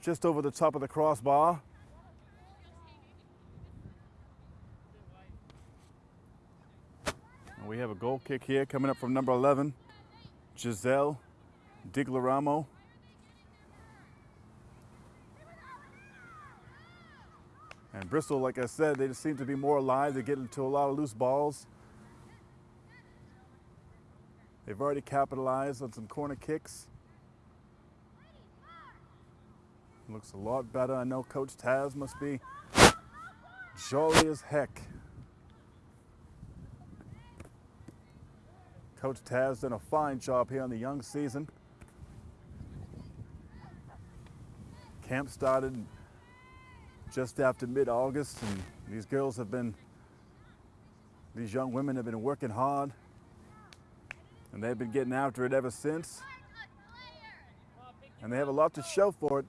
just over the top of the crossbar. And we have a goal kick here coming up from number 11, Giselle Diglaramo. And Bristol, like I said, they just seem to be more alive. They get into a lot of loose balls. They've already capitalized on some corner kicks. Looks a lot better. I know Coach Taz must be jolly as heck. Coach Taz done a fine job here on the young season. Camp started just after mid-August and these girls have been, these young women have been working hard and they've been getting after it ever since. And they have a lot to show for it.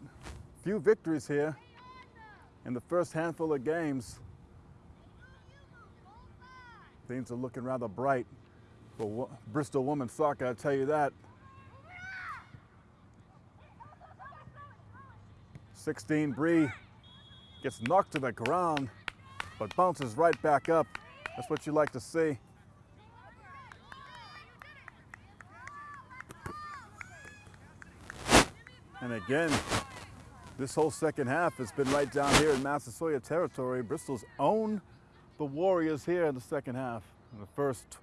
Few victories here in the first handful of games. Things are looking rather bright for Bristol women's soccer, I'll tell you that. 16 Bree gets knocked to the ground, but bounces right back up. That's what you like to see. And again, this whole second half has been right down here in Massasoit territory. Bristol's own the Warriors here in the second half. In the first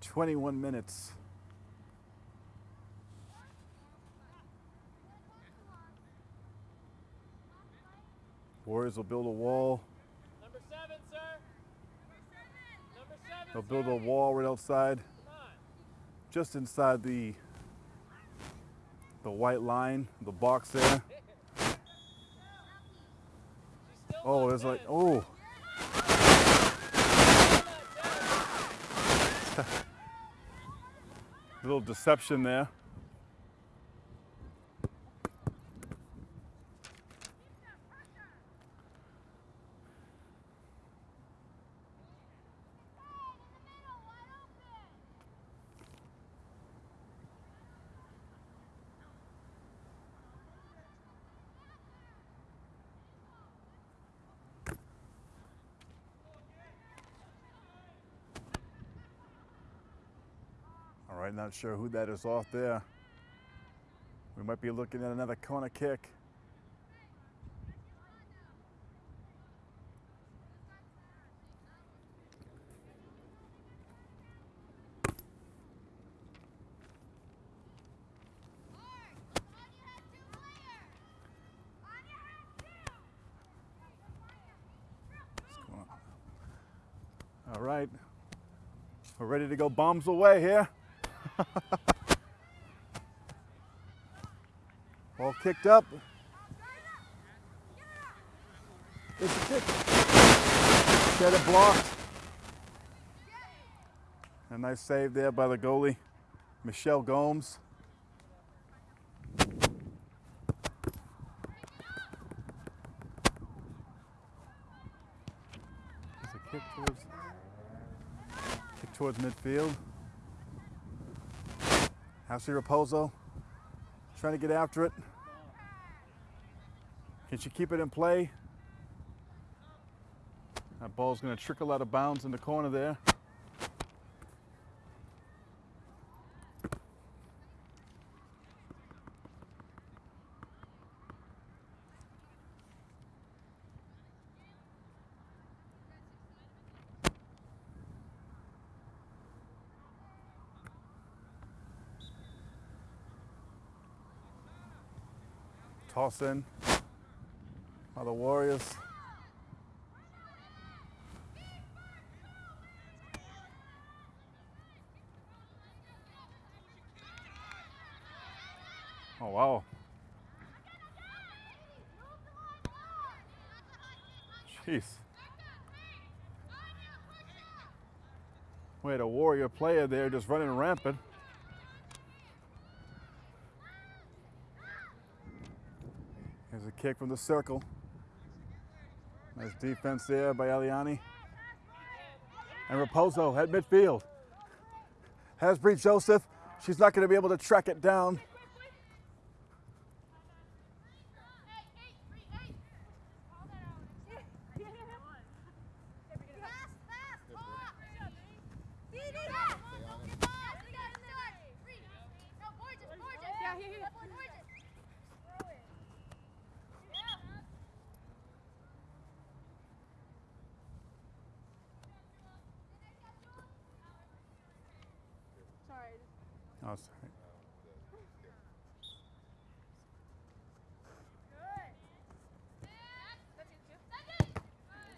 21 minutes. Warriors will build a wall. Number seven, sir. Number seven. They'll build a wall right outside, just inside the the white line, the box there. Oh, there's like, oh, *laughs* little deception there. Not sure who that is off there. We might be looking at another corner kick. All right, we're ready to go bombs away here. *laughs* Ball kicked up. It's a kick. Get it blocked. A nice save there by the goalie, Michelle Gomes. It's a kick towards, kick towards midfield. Ashley Raposo trying to get after it. Can she keep it in play? That ball's going to trickle out of bounds in the corner there. Toss in by the Warriors. Oh, wow. Jeez. We had a Warrior player there just running rampant. Here's a kick from the circle. Nice defense there by Eliani. And Raposo at midfield. Has Bree Joseph. She's not going to be able to track it down. Yeah, here, here. Sorry. Oh, sorry.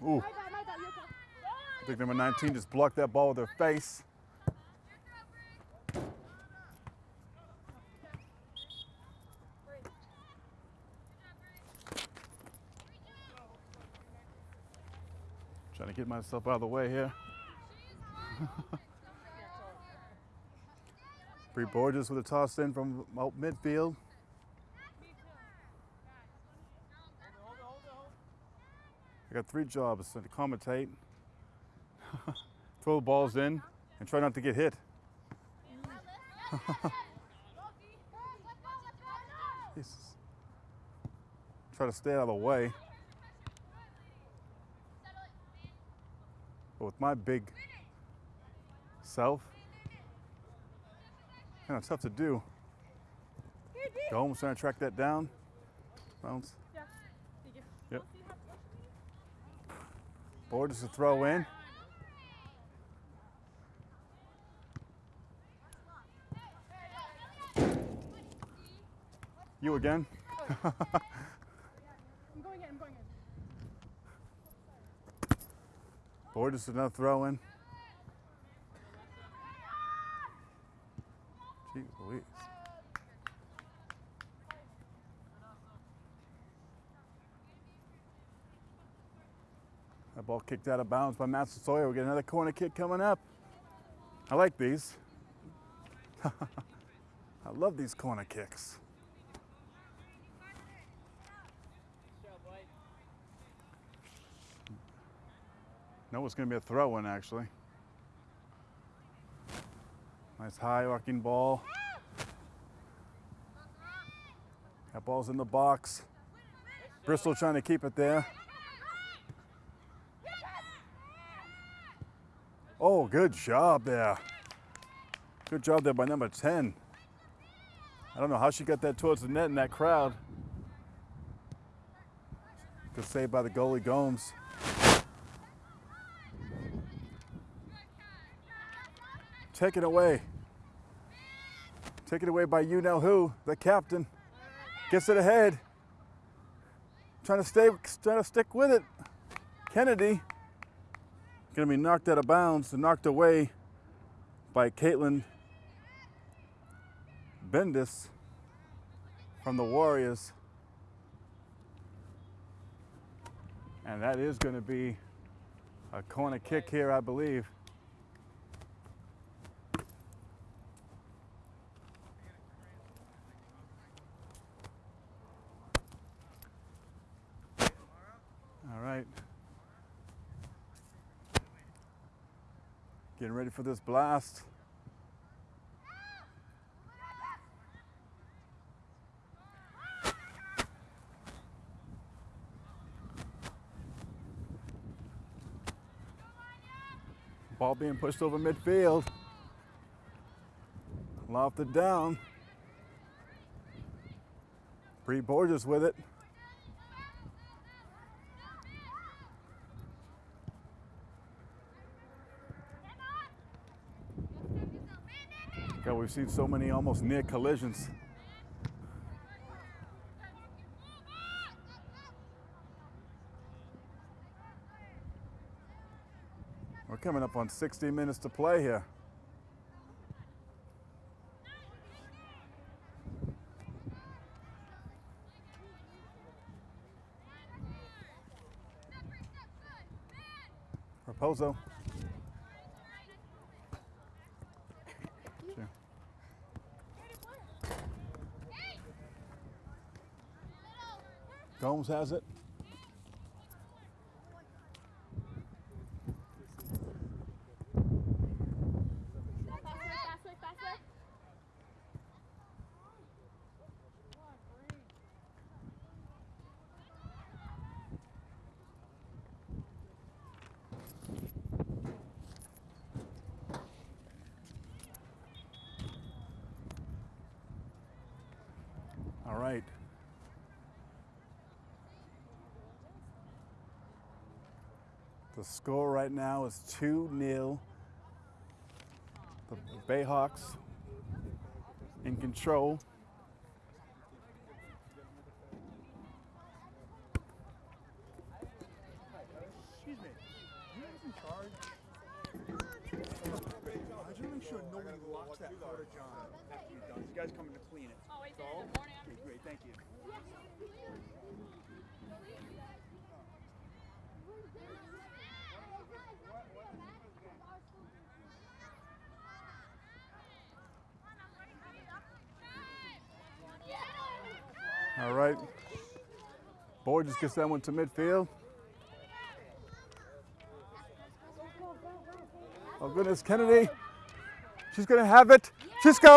Ooh, My bad, my bad. You okay? Think number 19 just blocked that ball with her face. Trying to get myself out of the way here. *laughs* Bree Borges with a toss in from out midfield. I got three jobs to commentate, *laughs* throw the balls in, and try not to get hit. *laughs* Jesus. Try to stay out of the way. But with my big self, kind of tough to do. Go almost trying to track that down. Bounce. Yeah. Thank you. Yep. Borges to throw in. You again? Oh, *laughs* I'm going in, I'm going in. Borges another throw in. Jeez Louise. That ball kicked out of bounds by Massasoit. We get another corner kick coming up. I like these. *laughs* I love these corner kicks. Good job, White. No, it's going to be a throw in actually. Nice high arcing ball. That ball's in the box. Bristol trying to keep it there. Oh, good job there. Good job there by number 10. I don't know how she got that towards the net in that crowd. Good save by the goalie Gomes. Take it away. Take it away by you know who, the captain. Gets it ahead. Trying to stay, trying to stick with it. Kennedy gonna be knocked out of bounds and knocked away by Caitlin Bendis from the Warriors. And that is to be a corner kick here, I believe. All right. Getting ready for this blast. Ball being pushed over midfield. Lofted down. Bree Borges with it. Yeah, we've seen so many almost near collisions. We're coming up on 60 minutes to play here. Raposo Has it. Score right now is 2 0. The Bayhawks in control. Excuse me, you guys in charge? I just make sure nobody locks that porta john after you're done. You guys coming to clean it. Oh, wait, That's all? in the morning. Okay, great, thank you. All right. Boyd just gets that one to midfield. Oh, goodness, Kennedy. She's to have it. She scores!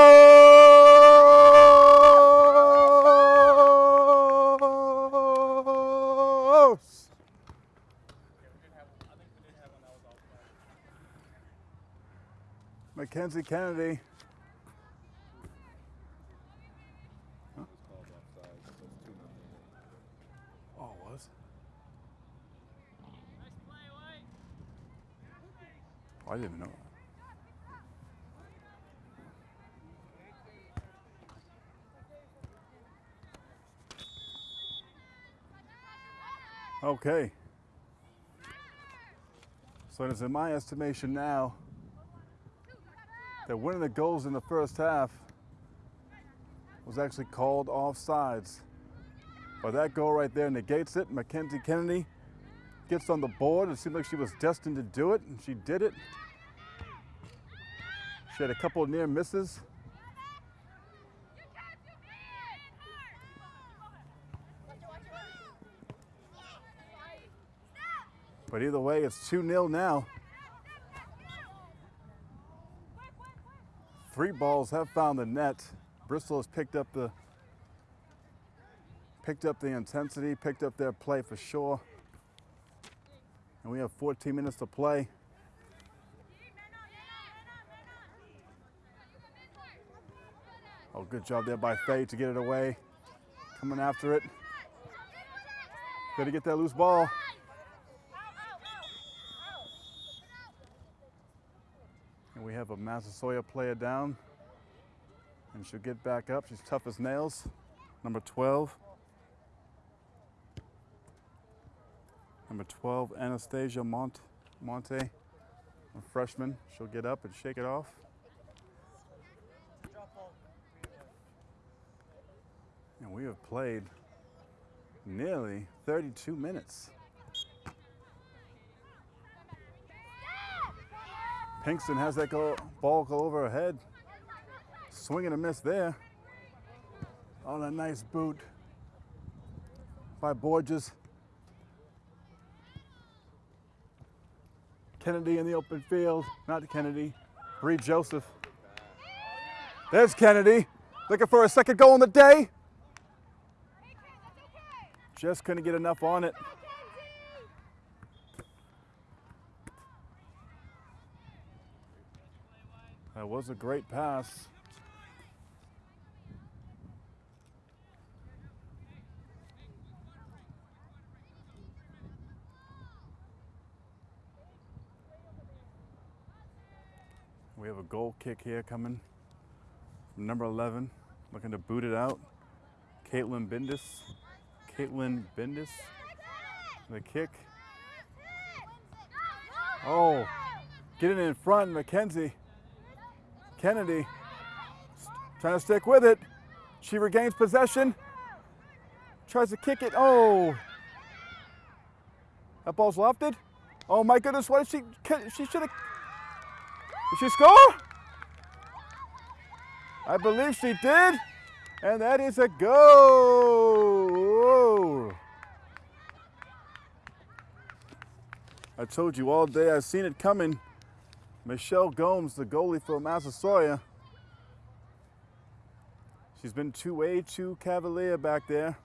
Mackenzie Kennedy. Oh, it was? Nice play, White. Oh, I didn't know. Okay. So it is in my estimation now that one of the goals in the first half was actually called offsides. But that goal right there negates it. Mackenzie Kennedy gets on the board. It seemed like she was destined to do it, and she did it. She had a couple near misses. But either way, it's 2 0 now. Three balls have found the net. Bristol has picked up the picked up the intensity, picked up their play for sure. And we have 14 minutes to play. Oh, good job there by Fay to get it away. Coming after it. Better get that loose ball. And we have a Massasoit player down. And she'll get back up. She's tough as nails. Number 12. Number 12, Anastasia Mont- Monte, a freshman. She'll get up and shake it off. And we have played nearly 32 minutes. Pinkston has that go, ball go over her head. Swing and a miss there. On a nice boot by Borges. Kennedy in the open field. Not Kennedy. Bree Joseph. There's Kennedy. Looking for a second goal in the day. Just couldn't get enough on it. That was a great pass. We have a goal kick here coming number 11, looking to boot it out. Caitlin Bindis. Caitlin Bindis. The kick. Oh, Getting in front, Mackenzie. Kennedy trying to stick with it. She regains possession. Tries to kick it. Oh. That ball's lofted. Oh my goodness, what did she she should have Did she score? I believe she did. And that is a goal. I told you all day I've seen it coming. Michelle Gomes, the goalie for Massasoit. She's been too way too cavalier back there.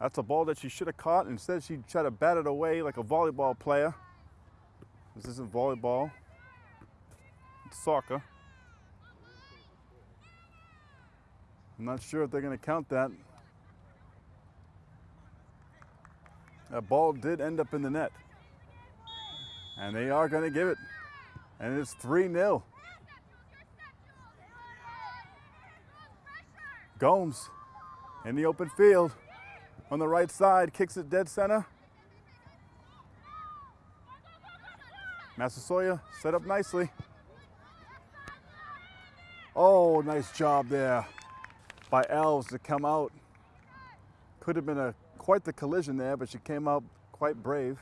That's a ball that she should have caught. Instead, she tried to bat it away like a volleyball player. This isn't volleyball. It's soccer. I'm not sure if they're going to count that. That ball did end up in the net. And they are going to give it. And it's 3 0. Gomes in the open field on the right side, kicks it dead center. Massasoit set up nicely. Oh, nice job there by Alves to come out. Could have been a quite the collision there, but she came out quite brave.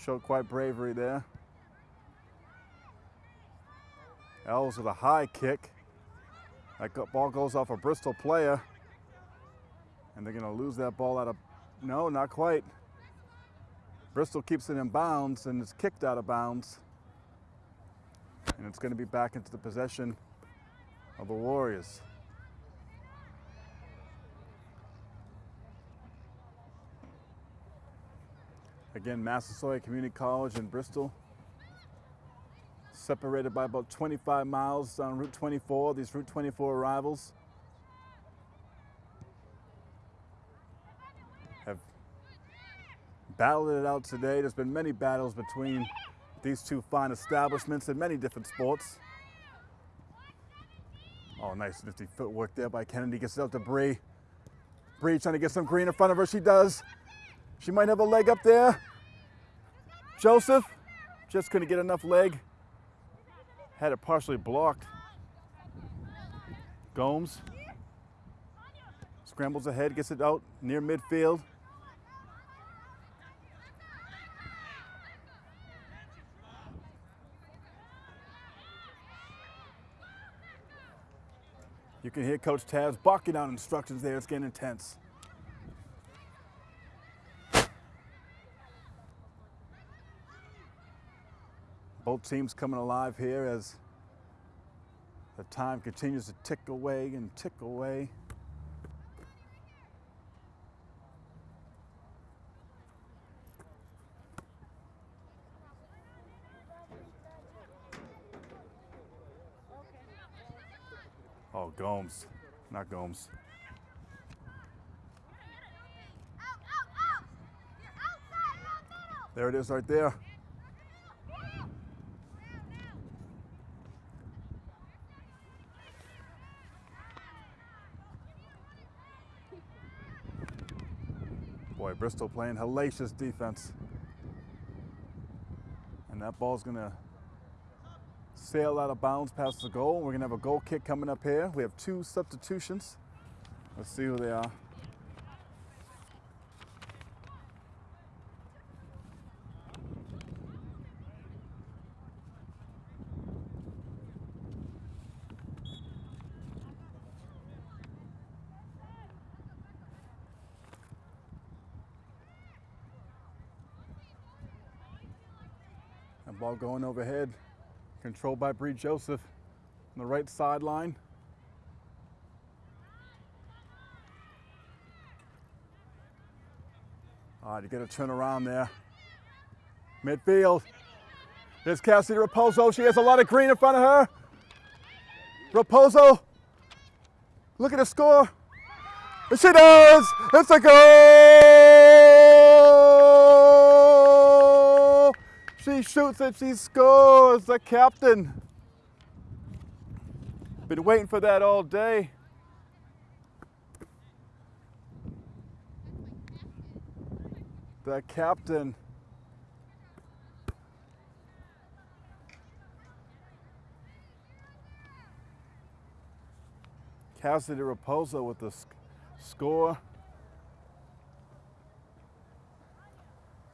Showed quite bravery there. Alves with a high kick. That ball goes off a Bristol player. And they're going to lose that ball out of, no, not quite. Bristol keeps it in bounds and it's kicked out of bounds. And it's going to be back into the possession of the Warriors. Again, Massasoit Community College in Bristol separated by about 25 miles on Route 24, these Route 24 arrivals. Have battled it out today. There's been many battles between these two fine establishments in many different sports. Oh, nice nifty footwork there by Kennedy. Gets it out to Bree. Bree trying to get some green in front of her. She does. She might have a leg up there. Joseph just couldn't get enough leg had it partially blocked. Gomes scrambles ahead, gets it out near midfield. You can hear Coach Taz barking out instructions there. It's getting intense. Both teams coming alive here as the time continues to tick away and tick away. Oh, Gomes, not Gomes. There it is right there. Bristol playing hellacious defense. And that ball's gonna sail out of bounds past the goal. We're gonna have a goal kick coming up here. We have two substitutions. Let's see who they are. Ball going overhead, controlled by Bree Joseph on the right sideline. All right, you got to turn around there. Midfield. There's Cassidy Raposo. She has a lot of green in front of her. Raposo. Look at the score. And she does. It's a goal. she shoots and she scores, the captain. Been waiting for that all day. The captain. Cassidy Raposo with the sc score.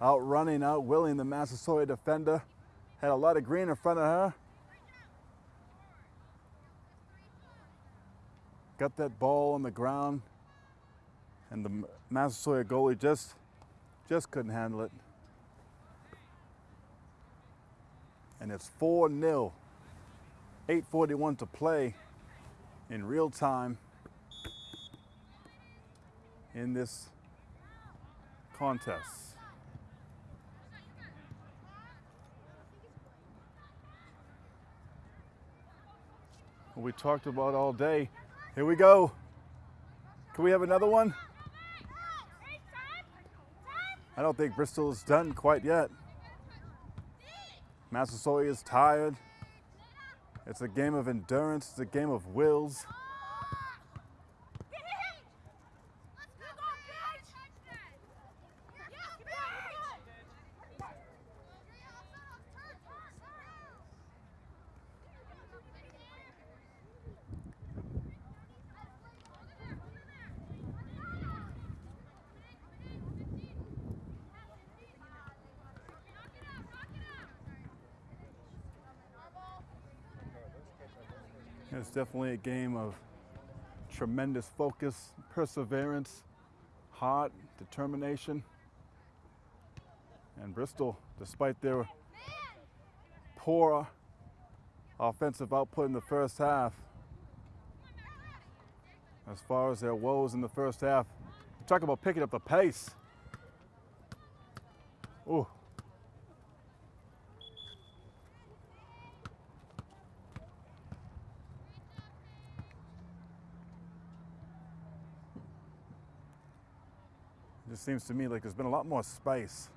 Outrunning, outwilling the Massasoit defender. Had a lot of green in front of her. Got that ball on the ground, and the Massasoit goalie just just couldn't handle it. And it's 4 0. 8.41 to play in real time in this contest. We talked about all day. Here we go. Can we have another one? I don't think Bristol is done quite yet. Massasoit is tired. It's a game of endurance, it's a game of wills. Definitely a game of tremendous focus, perseverance, heart, determination. And Bristol, despite their poor offensive output in the first half, as far as their woes in the first half, talk about picking up the pace. Ooh. Seems to me like there's been a lot more space.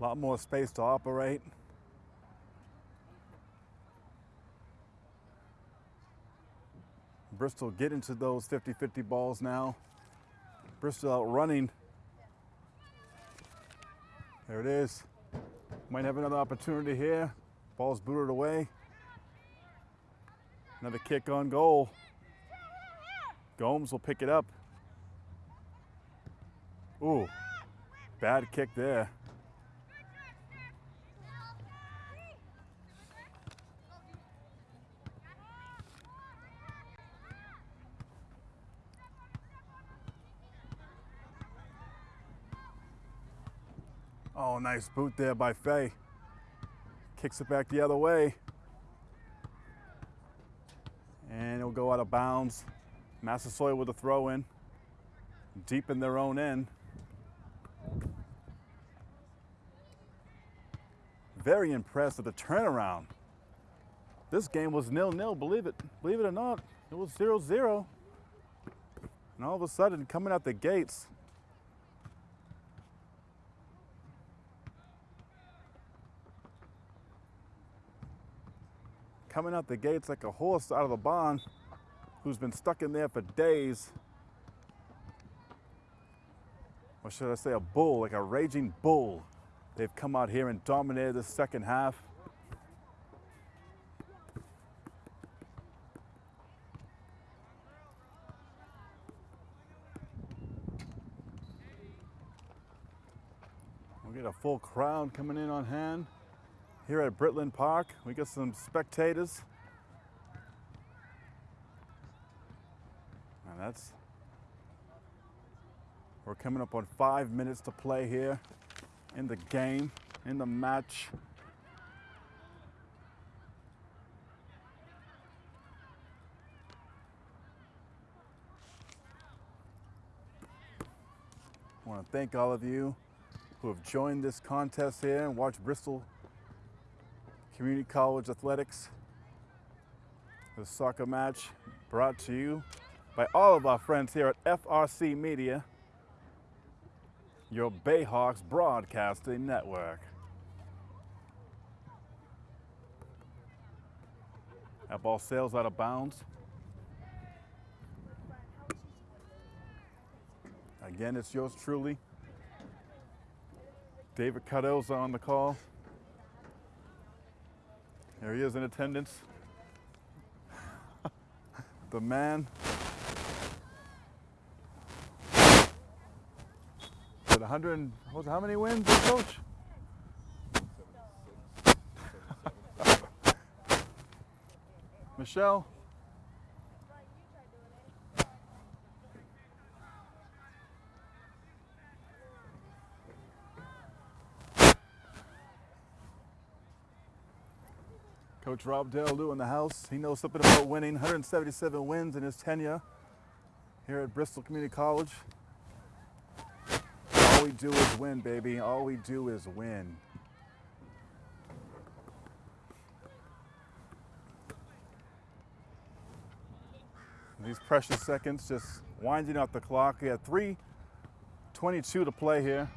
A lot more space to operate. Bristol get into those 50 50 balls now. Bristol out running. There it is. Might have another opportunity here. Ball's booted away. Another kick on goal. Gomes will pick it up. Ooh, bad kick there. Oh, nice boot there by Fay. Kicks it back the other way. And it'll go out of bounds. Massasoit with a throw in, deep in their own end. Very impressed with the turnaround. This game was nil-nil, believe it, believe it or not. It was 0-0. And all of a sudden, coming out the gates, coming out the gates like a horse out of the barn who's been stuck in there for days. Or should I say a bull, like a raging bull. They've come out here and dominated the second half. We'll get a full crowd coming in on hand. Here at Britland Park, we got some spectators. That's, we're coming up on five minutes to play here in the game, in the match. I want to thank all of you who have joined this contest here and watched Bristol Community College Athletics. The soccer match brought to you by all of our friends here at FRC Media, your Bayhawks Broadcasting Network. That ball sails out of bounds. Again, it's yours truly. David Cardoza on the call. There he is in attendance. *laughs* the man. 100, and- what was how many wins, eh, coach? *laughs* Michelle? Coach Rob Dale in the house. He knows something about winning. 177 wins in his tenure here at Bristol Community College. All we do is win, baby. All we do is win. These precious seconds just winding out the clock. We had 3.22 to play here.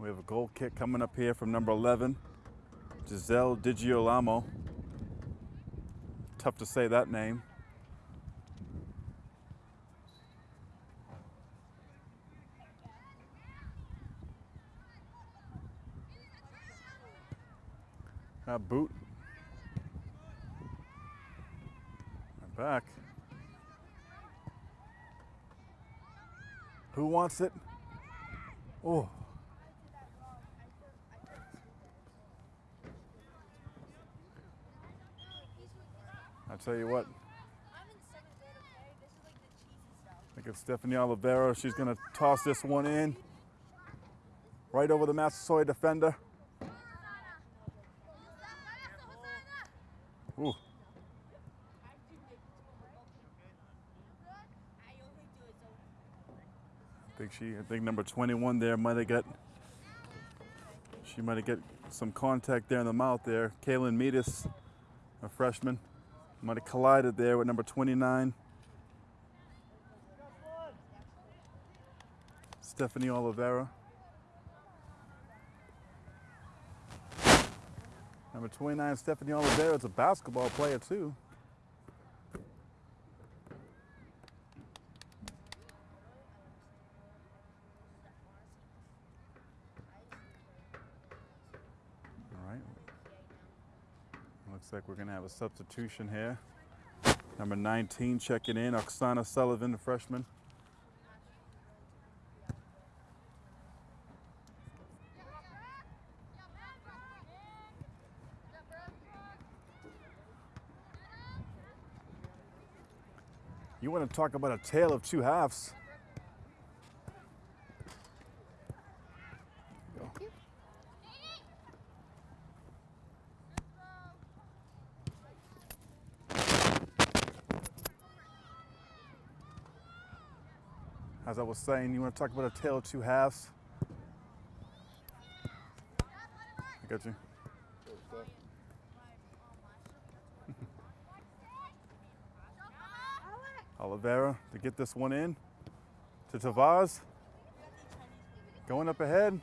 We have a goal kick coming up here from number 11, Giselle Digiolamo. Tough to say that name. Uh, boot. And back. Who wants it? Oh. I tell you what, I think at Stephanie Oliveira. She's going to toss this one in. Right over the Massasoit defender. Ooh. I think she, I think number 21 there might have got, she might have got some contact there in the mouth there. Kaylin Metis, a freshman, might have collided there with number 29. Stephanie Oliveira. Number 29, Stephanie Oliveira is a basketball player too. All right. Looks like we're going to have a substitution here. Number 19 checking in, Oksana Sullivan, the freshman. You want to talk about a tale of two halves? As I was saying, you want to talk about a tale of two halves? I got you. *laughs* Oliveira to get this one in to Tavares. Going up ahead.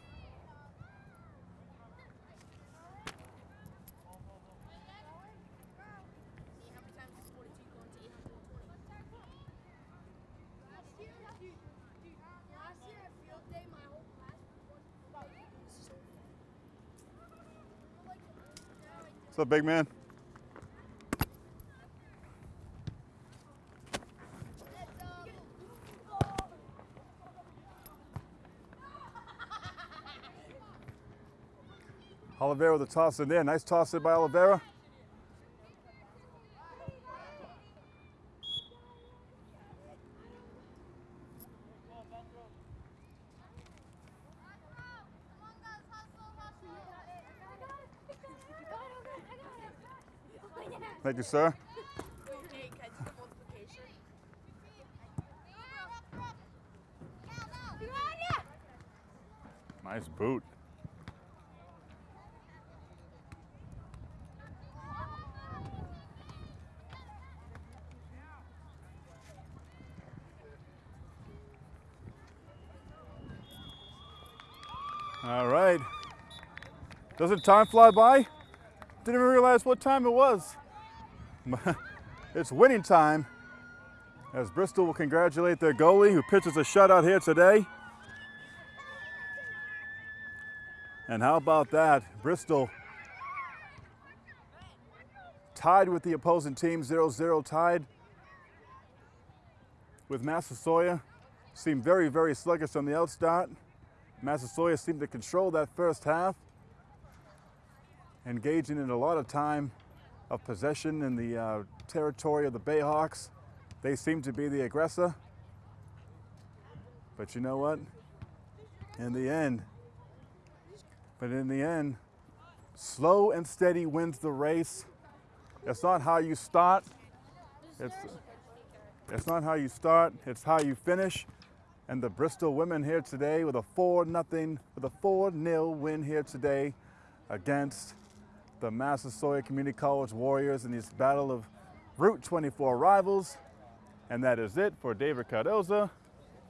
Last year at field day, my whole class was about this. What's up, big man? Oliveira with a toss in there. Nice toss in by Oliveira. Thank you, sir. Nice boot. All right. Doesn't time fly by? Didn't even realize what time it was. *laughs* it's winning time as Bristol will congratulate their goalie who pitches a shutout here today. And how about that? Bristol tied with the opposing team, 0-0 tied with Massasoit. Seemed very, very sluggish on the outstart. Massasoit seemed to control that first half, engaging in a lot of time of possession in the uh, territory of the Bayhawks. They seem to be the aggressor. But you know what? In the end, but in the end, slow and steady wins the race. It's not how you start. It's, it's not how you start, it's how you finish. And the Bristol women here today with a 4 nothing, with a 4 0 win here today against the Massasoit Community College Warriors in this battle of Route 24 rivals. And that is it for David Cardoza